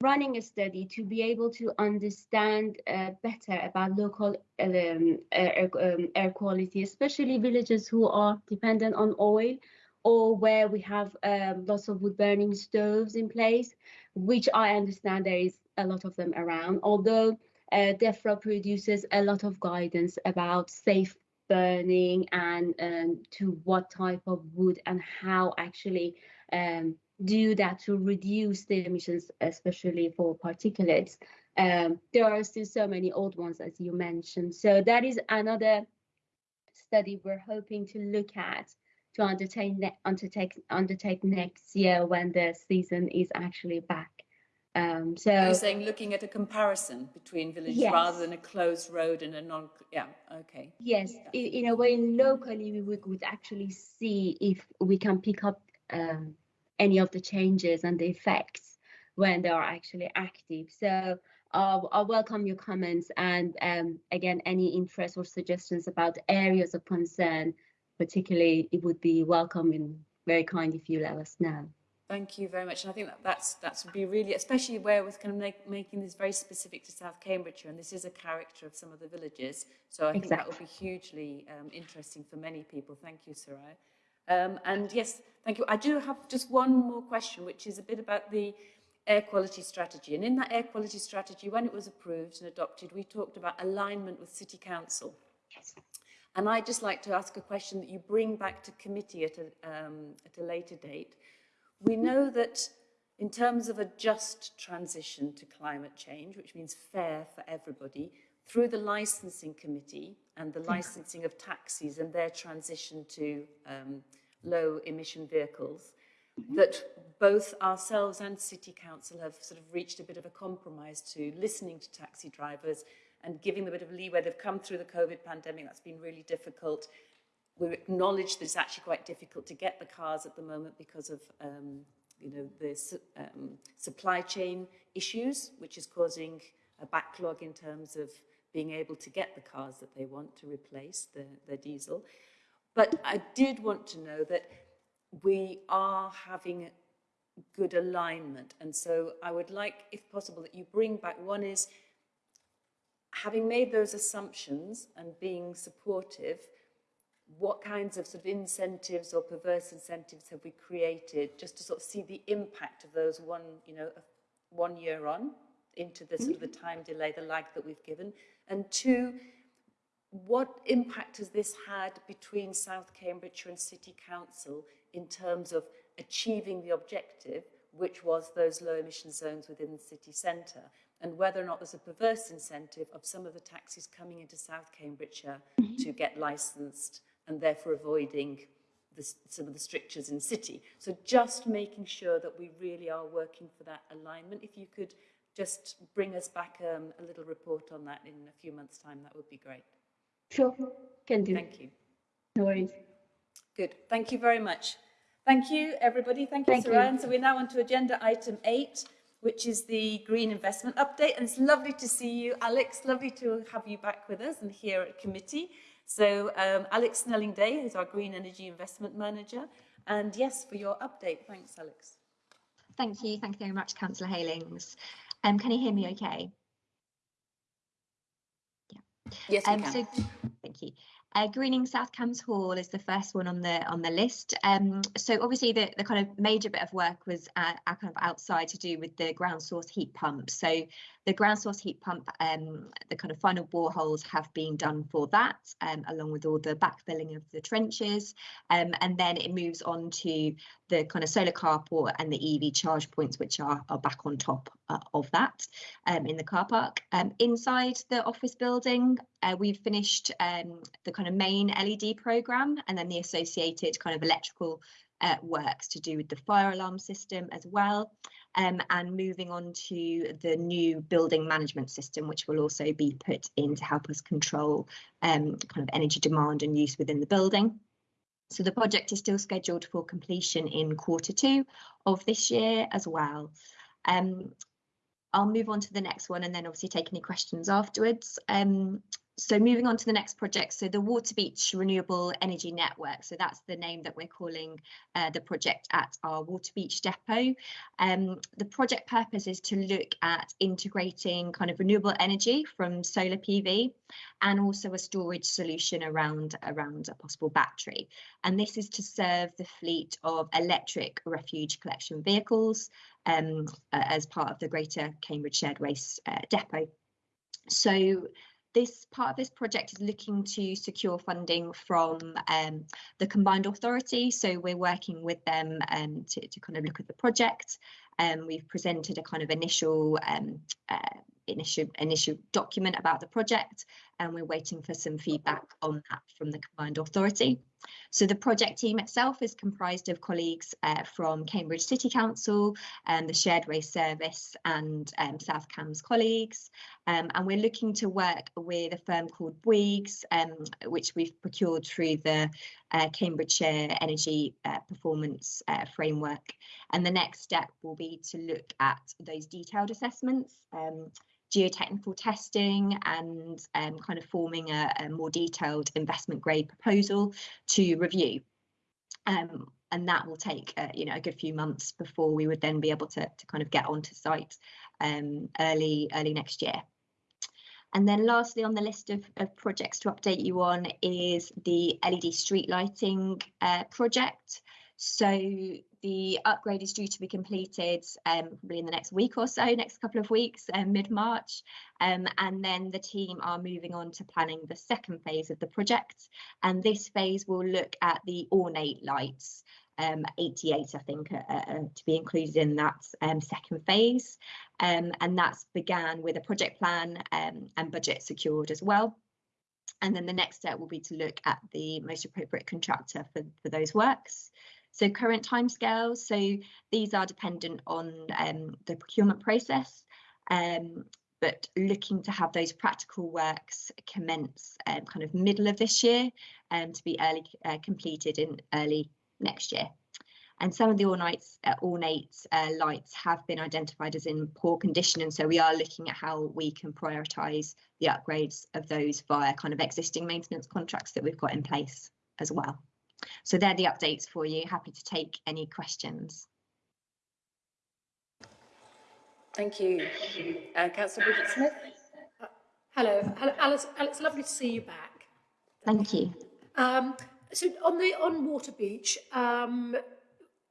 running a study to be able to understand uh, better about local um, air, um, air, quality, especially villages who are dependent on oil or where we have um, lots of wood burning stoves in place, which I understand there is a lot of them around, although uh, DEFRA produces a lot of guidance about safe burning and um, to what type of wood and how actually um, do that to reduce the emissions, especially for particulates. Um, there are still so many old ones, as you mentioned. So that is another study we're hoping to look at to undertake, undertake, undertake next year when the season is actually back. Um, so you're saying looking at a comparison between villages yes. rather than a closed road and a non. Yeah. Okay. Yes. In, in, a way, locally, we would actually see if we can pick up um, any of the changes and the effects when they are actually active. So uh, I welcome your comments and um, again, any interest or suggestions about areas of concern, particularly, it would be welcome and very kind if you let us know. Thank you very much. And I think that that's that's would be really, especially where we're kind of make, making this very specific to South Cambridgeshire, and this is a character of some of the villages. So I think that would be hugely um, interesting for many people. Thank you, Soraya. Um, and yes, thank you. I do have just one more question, which is a bit about the air quality strategy. And in that air quality strategy, when it was approved and adopted, we talked about alignment with City Council. Yes. And I'd just like to ask a question that you bring back to committee at a, um, at a later date, we know that in terms of a just transition to climate change, which means fair for everybody, through the licensing committee and the licensing of taxis and their transition to um, low emission vehicles, mm-hmm. that both ourselves and City Council have sort of reached a bit of a compromise to listening to taxi drivers and giving them a bit of leeway. They've come through the COVID pandemic, that's been really difficult we acknowledge that it's actually quite difficult to get the cars at the moment because of um, you know the um, supply chain issues, which is causing a backlog in terms of being able to get the cars that they want to replace the, the diesel. But I did want to know that we are having good alignment. And so I would like, if possible, that you bring back, one is having made those assumptions and being supportive, what kinds of sort of incentives or perverse incentives have we created just to sort of see the impact of those one, you know, one year on? into the sort of the time delay, the lag that we've given? And two, what impact has this had between South Cambridgeshire and City Council in terms of achieving the objective, which was those low emission zones within the city centre, and whether or not there's a perverse incentive of some of the taxis coming into South Cambridgeshire mm -hmm. to get licensed and therefore avoiding the, some of the strictures in city. So just making sure that we really are working for that alignment. If you could just bring us back um, a little report on that in a few months' time, that would be great. Sure, can do. Thank you. No worries. Good. Thank you very much. Thank you, everybody. Thank you, Thank So we're now on to agenda item eight, which is the green investment update. And it's lovely to see you, Alex. Lovely to have you back with us and here at committee. So um, Alex Snelling Day is our green energy investment manager. And yes, for your update. Thanks, Alex. Thank you. Thank you very much, Councillor Heylings. Um, can you hear me okay? Yeah. Yes, um, So, thank you. Uh, greening South Cambs Hall is the first one on the on the list. Um, so obviously the, the kind of major bit of work was uh, kind of outside to do with the ground source heat pump. So the ground source heat pump, um, the kind of final boreholes have been done for that, um, along with all the backfilling of the trenches. Um, and then it moves on to the kind of solar carport and the EV charge points, which are, are back on top uh, of that um, in the car park. Um, inside the office building, uh, we've finished the kind of main LED program and then the associated kind of electrical uh, works to do with the fire alarm system as well um, and moving on to the new building management system, which will also be put in to help us control um, kind of energy demand and use within the building. So the project is still scheduled for completion in quarter two of this year as well. Um, I'll move on to the next one and then obviously take any questions afterwards. Um, so moving on to the next project, so the Waterbeach Renewable Energy Network. So that's the name that we're calling uh, the project at our Waterbeach depot. Um, the project purpose is to look at integrating kind of renewable energy from solar PV and also a storage solution around, around a possible battery. And this is to serve the fleet of electric refuge collection vehicles um, as part of the Greater Cambridge Shared Waste uh, Depot. So this part of this project is looking to secure funding from um, the combined authority. So we're working with them um, to, to kind of look at the project. Um, we've presented a kind of initial um, uh, initial initial document about the project and we're waiting for some feedback on that from the combined authority. So the project team itself is comprised of colleagues uh, from Cambridge City Council and the Shared Waste Service and um, South Cambs colleagues. Um, and we're looking to work with a firm called Bouygues, um, which we've procured through the uh, Cambridgeshire Energy uh, Performance uh, Framework. And the next step will be to look at those detailed assessments um, geotechnical testing and um, kind of forming a, a, more detailed investment grade proposal to review. Um, and that will take uh, you know a good few months before we would then be able to, to kind of get onto site um, early early next year. And then lastly on the list of, of projects to update you on is the LED street lighting uh, project. So the upgrade is due to be completed um, probably in the next week or so, next couple of weeks, um, mid-March. Um, and then the team are moving on to planning the second phase of the project. And this phase will look at the ornate lights, um, 88, I think, uh, uh, to be included in that um, second phase. And that's began with a project plan and budget secured as well. And then the next step will be to look at the most appropriate contractor for, for those works. So current timescales, so these are dependent on um, the procurement process, um, but looking to have those practical works commence um, kind of middle of this year and um, to be early uh, completed in early next year. And some of the ornate, uh, ornate uh, lights have been identified as in poor condition. And so we are looking at how we can prioritise the upgrades of those via kind of existing maintenance contracts that we've got in place as well. So they're the updates for you. Happy to take any questions. Thank you. Uh, Councillor Bridget Smith. Uh, hello. hello, Alice. Alice, lovely to see you back. Thank you. Um, so on the on Waterbeach, um,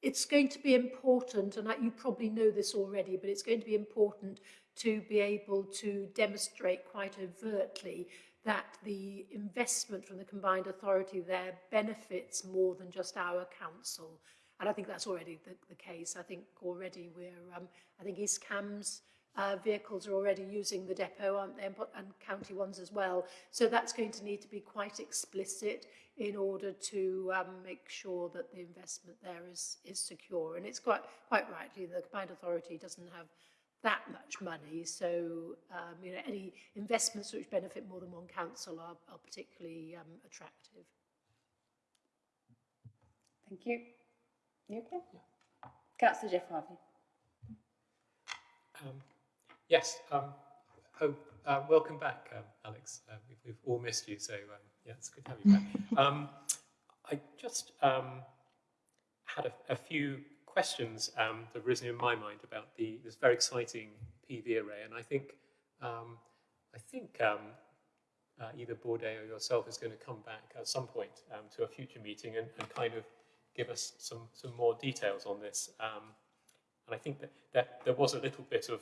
it's going to be important, and you probably know this already, but it's going to be important to be able to demonstrate quite overtly that the investment from the combined authority there benefits more than just our council. And I think that's already the, the case. I think already we're, um, I think EastCam's uh, vehicles are already using the depot, aren't they, and, and county ones as well. So that's going to need to be quite explicit in order to um, make sure that the investment there is, is secure. And it's quite, quite rightly, the combined authority doesn't have that much money. So, um, you know, any investments which benefit more than one council are, are particularly um, attractive. Thank you. You okay? Yeah. Councillor Geoff Harvey. Um, yes. Um, oh, uh, welcome back, um, Alex. Uh, we've, we've, all missed you, so um, yeah, it's good to have you back. Um, I just um, had a, a, few questions um, that have risen in my mind about the this very exciting PV array, and I think um, I think um, uh, either Bouygues or yourself is going to come back at some point um, to a future meeting and, and, kind of give us some some more details on this. Um, and I think that, that there was a little bit of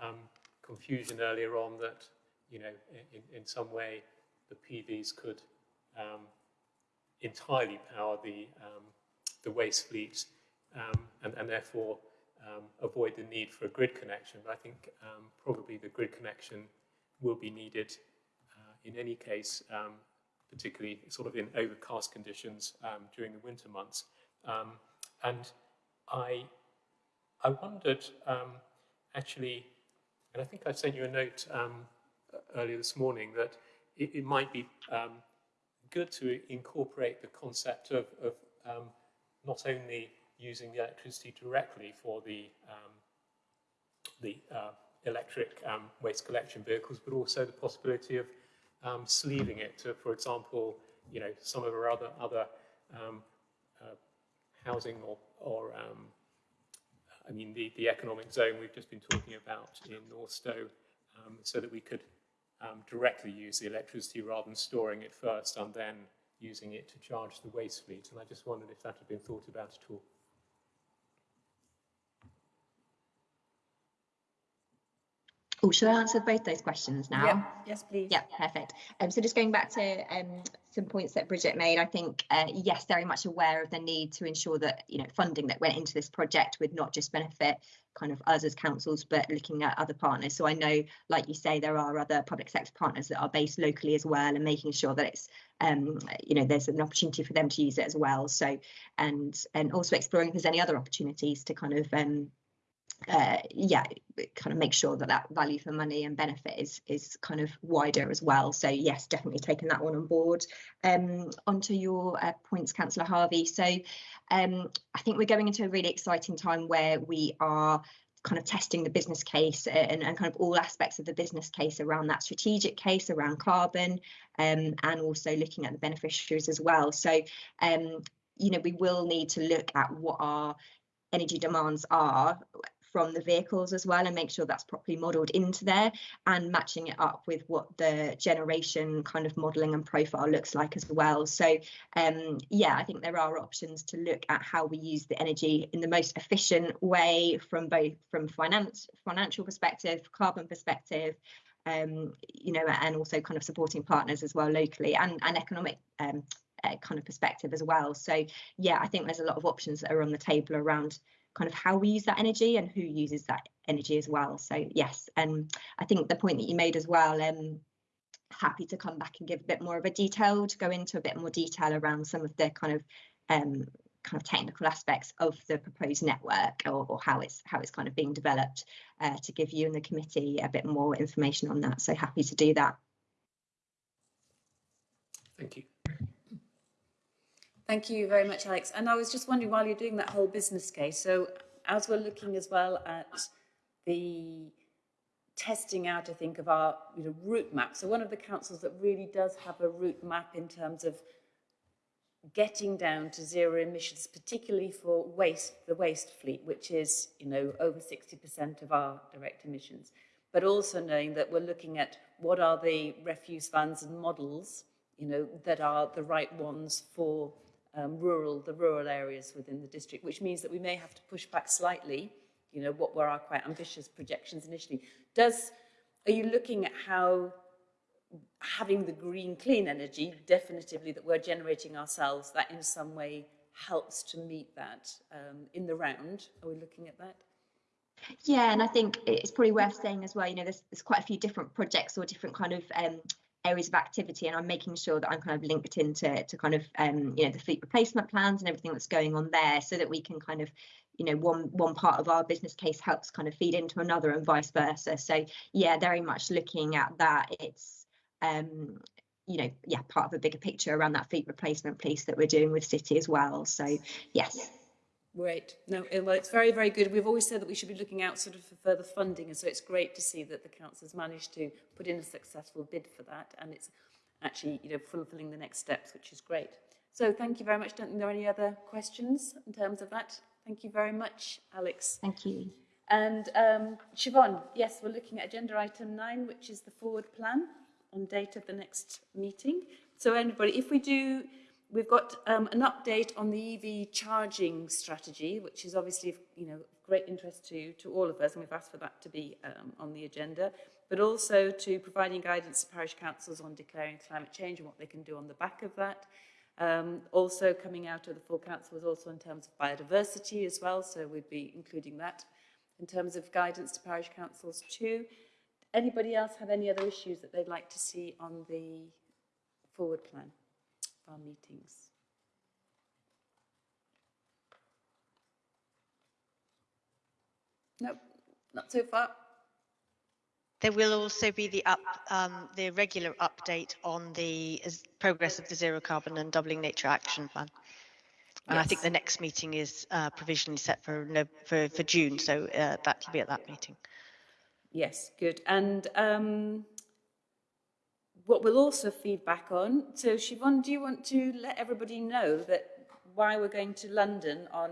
um, confusion earlier on that you know in, in some way the PVs could entirely power the the waste fleet and, and, therefore um, avoid the need for a grid connection. But I think um, probably the grid connection will be needed uh, in any case, um, particularly sort of in overcast conditions um, during the winter months. Um, and I, I wondered actually, and I think I sent you a note earlier this morning that it, it might be good to incorporate the concept of, of not only using the electricity directly for the, um, the uh, electric um, waste collection vehicles, but also the possibility of um, sleeving it to, for example, you know, some of our other, other um, uh, housing or, or um, I mean, the, the economic zone we've just been talking about in Northstowe, um, so that we could directly use the electricity rather than storing it first and then using it to charge the waste fleet. And I just wondered if that had been thought about at all. Oh, should I answer both those questions now? Yeah. Yes, please. Yeah, perfect. Um, so just going back to um, some points that Bridget made, I think, uh, yes, very much aware of the need to ensure that, you know, funding that went into this project would not just benefit kind of us as councils, but looking at other partners. So I know, like you say, there are other public sector partners that are based locally as well and making sure that it's, um, you know, there's an opportunity for them to use it as well. So, and and also exploring if there's any other opportunities to kind of um, uh, yeah, kind of make sure that that value for money and benefit is is kind of wider as well. So yes, definitely taking that one on board. Um, onto your uh, points, Councillor Harvey. So um, I think we're going into a really exciting time where we are kind of testing the business case and, and kind of all aspects of the business case around that strategic case around carbon um, and also looking at the beneficiaries as well. So um, you know, we will need to look at what our energy demands are from the vehicles as well and make sure that's properly modelled into there and matching it up with what the generation kind of modelling and profile looks like as well. So um, yeah, I think there are options to look at how we use the energy in the most efficient way from both from finance financial perspective, carbon perspective, um, you know, and also kind of supporting partners as well locally and, and economic um, uh, kind of perspective as well. So yeah, I think there's a lot of options that are on the table around kind of how we use that energy and who uses that energy as well. So yes, and um, I think the point that you made as well, um, happy to come back and give a bit more of a detail to go into a bit more detail around some of the kind of um, kind of technical aspects of the proposed network or, or how it's how it's kind of being developed uh, to give you and the committee a bit more information on that. So happy to do that. Thank you. Thank you very much, Alex. And I was just wondering, while you're doing that whole business case, so as we're looking as well at the testing out, I think, of our you know, route map. So one of the councils that really does have a route map in terms of getting down to zero emissions, particularly for waste, the waste fleet, which is, you know, over 60% of our direct emissions. But also knowing that we're looking at what are the refuse vans and models, you know, that are the right ones for um, rural, the rural areas within the district, which means that we may have to push back slightly you know, what were our quite ambitious projections initially. Does, are you looking at how having the green clean energy definitively that we're generating ourselves, that in some way helps to meet that um, in the round? Are we looking at that? Yeah, and I think it's probably worth saying as well, you know, there's, there's quite a few different projects or different kind of um, areas of activity and I'm making sure that I'm kind of linked into to kind of um, you know the fleet replacement plans and everything that's going on there so that we can kind of you know one one part of our business case helps kind of feed into another and vice versa. So yeah very much looking at that it's um you know yeah part of a bigger picture around that fleet replacement piece that we're doing with city as well. So yes Great. No, well, it's very, very good. We've always said that we should be looking out sort of for further funding, and so it's great to see that the council has managed to put in a successful bid for that, and it's actually, you know, fulfilling the next steps, which is great. So thank you very much. Don't think there are any other questions in terms of that. Thank you very much, Alex. Thank you. And um, Siobhan, yes, we're looking at agenda item nine, which is the forward plan on date of the next meeting. So anybody, if we do We've got um, an update on the EV charging strategy, which is obviously, you know, great interest to, to all of us, and we've asked for that to be um, on the agenda, but also to providing guidance to parish councils on declaring climate change and what they can do on the back of that. Um, also coming out of the full council was also in terms of biodiversity as well, so we'd be including that in terms of guidance to parish councils too. Anybody else have any other issues that they'd like to see on the forward plan? Our meetings. Nope, not so far. There will also be the up, um, the regular update on the progress of the zero carbon and doubling nature action plan. And yes. I think the next meeting is uh, provisionally set for, for, for June, so uh, that will be at that meeting. Yes, good. And um, what we'll also feed back on, so Siobhan, do you want to let everybody know that why we're going to London on,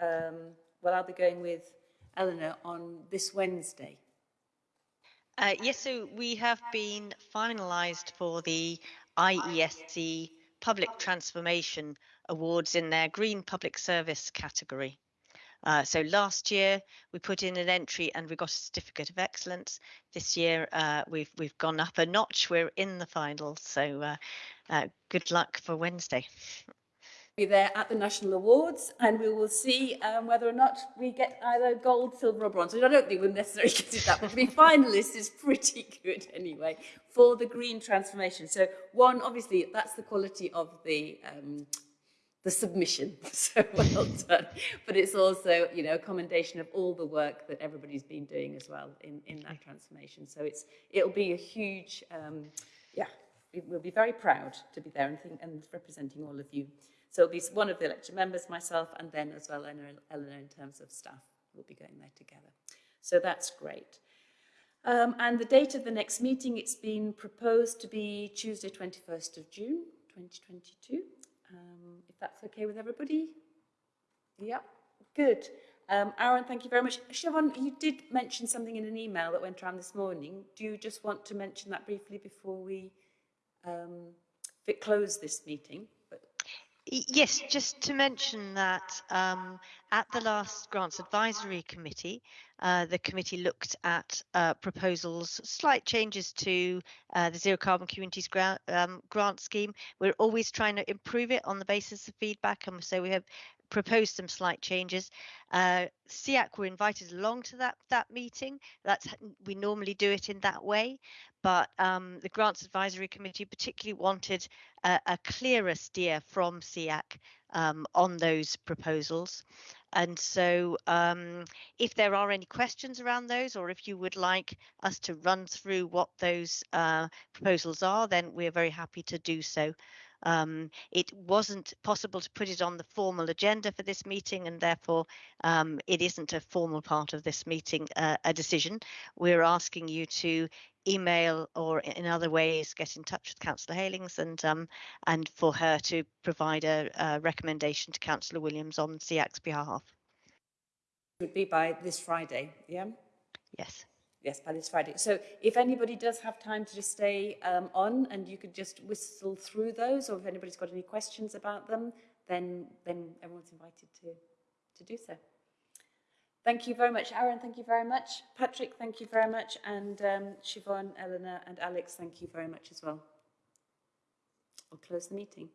um, well, I'll be going with Eleanor on this Wednesday. Uh, yes, so we have been finalised for the IESE Public Transformation Awards in their Green Public Service category. Uh, so last year we put in an entry and we got a certificate of excellence. This year uh, we've we've gone up a notch. We're in the final. So uh, uh good luck for Wednesday. Be there at the national awards, and we will see um, whether or not we get either gold, silver, or bronze. Which I don't think we'll necessarily get it that, but to be finalists is pretty good anyway for the green transformation. So one, obviously, that's the quality of the um, the submission. So well done. But it's also, you know, a commendation of all the work that everybody's been doing as well in, in that transformation. So it's it'll be a huge, um, yeah, we'll be very proud to be there and, think, and representing all of you. So it'll be one of the lecture members, myself, and then as well Eleanor, Eleanor in terms of staff. We'll be going there together. So that's great. Um, and the date of the next meeting, it's been proposed to be Tuesday, 21st of June, 2022 um, if that's okay with everybody. Yep, good. Um, Aaron, thank you very much. Siobhan, you did mention something in an email that went around this morning. Do you just want to mention that briefly before we um, close this meeting? Yes, just to mention that um, at the last Grants Advisory Committee, uh, the committee looked at uh, proposals, slight changes to uh, the Zero Carbon Communities grant, um, grant scheme. We're always trying to improve it on the basis of feedback, and so we have proposed some slight changes. Uh, SEAC were invited along to that that meeting. That's we normally do it in that way, but um, the Grants Advisory Committee particularly wanted a, a clearer steer from SEAC um, on those proposals. And so um, if there are any questions around those, or if you would like us to run through what those uh, proposals are, then we're very happy to do so. Um, it wasn't possible to put it on the formal agenda for this meeting, and therefore um, it isn't a formal part of this meeting, uh, a decision. We're asking you to email or in other ways get in touch with Councillor Heylings and um, and for her to provide a, a recommendation to Councillor Williams on SEAC's behalf. It would be by this Friday, yeah? Yes. Yes, by this Friday. So if anybody does have time to just stay um, on and you could just whistle through those or if anybody's got any questions about them, then, then everyone's invited to, to do so. Thank you very much, Aaron. Thank you very much. Patrick, thank you very much. And um, Siobhan, Eleanor and Alex, thank you very much as well. I'll close the meeting.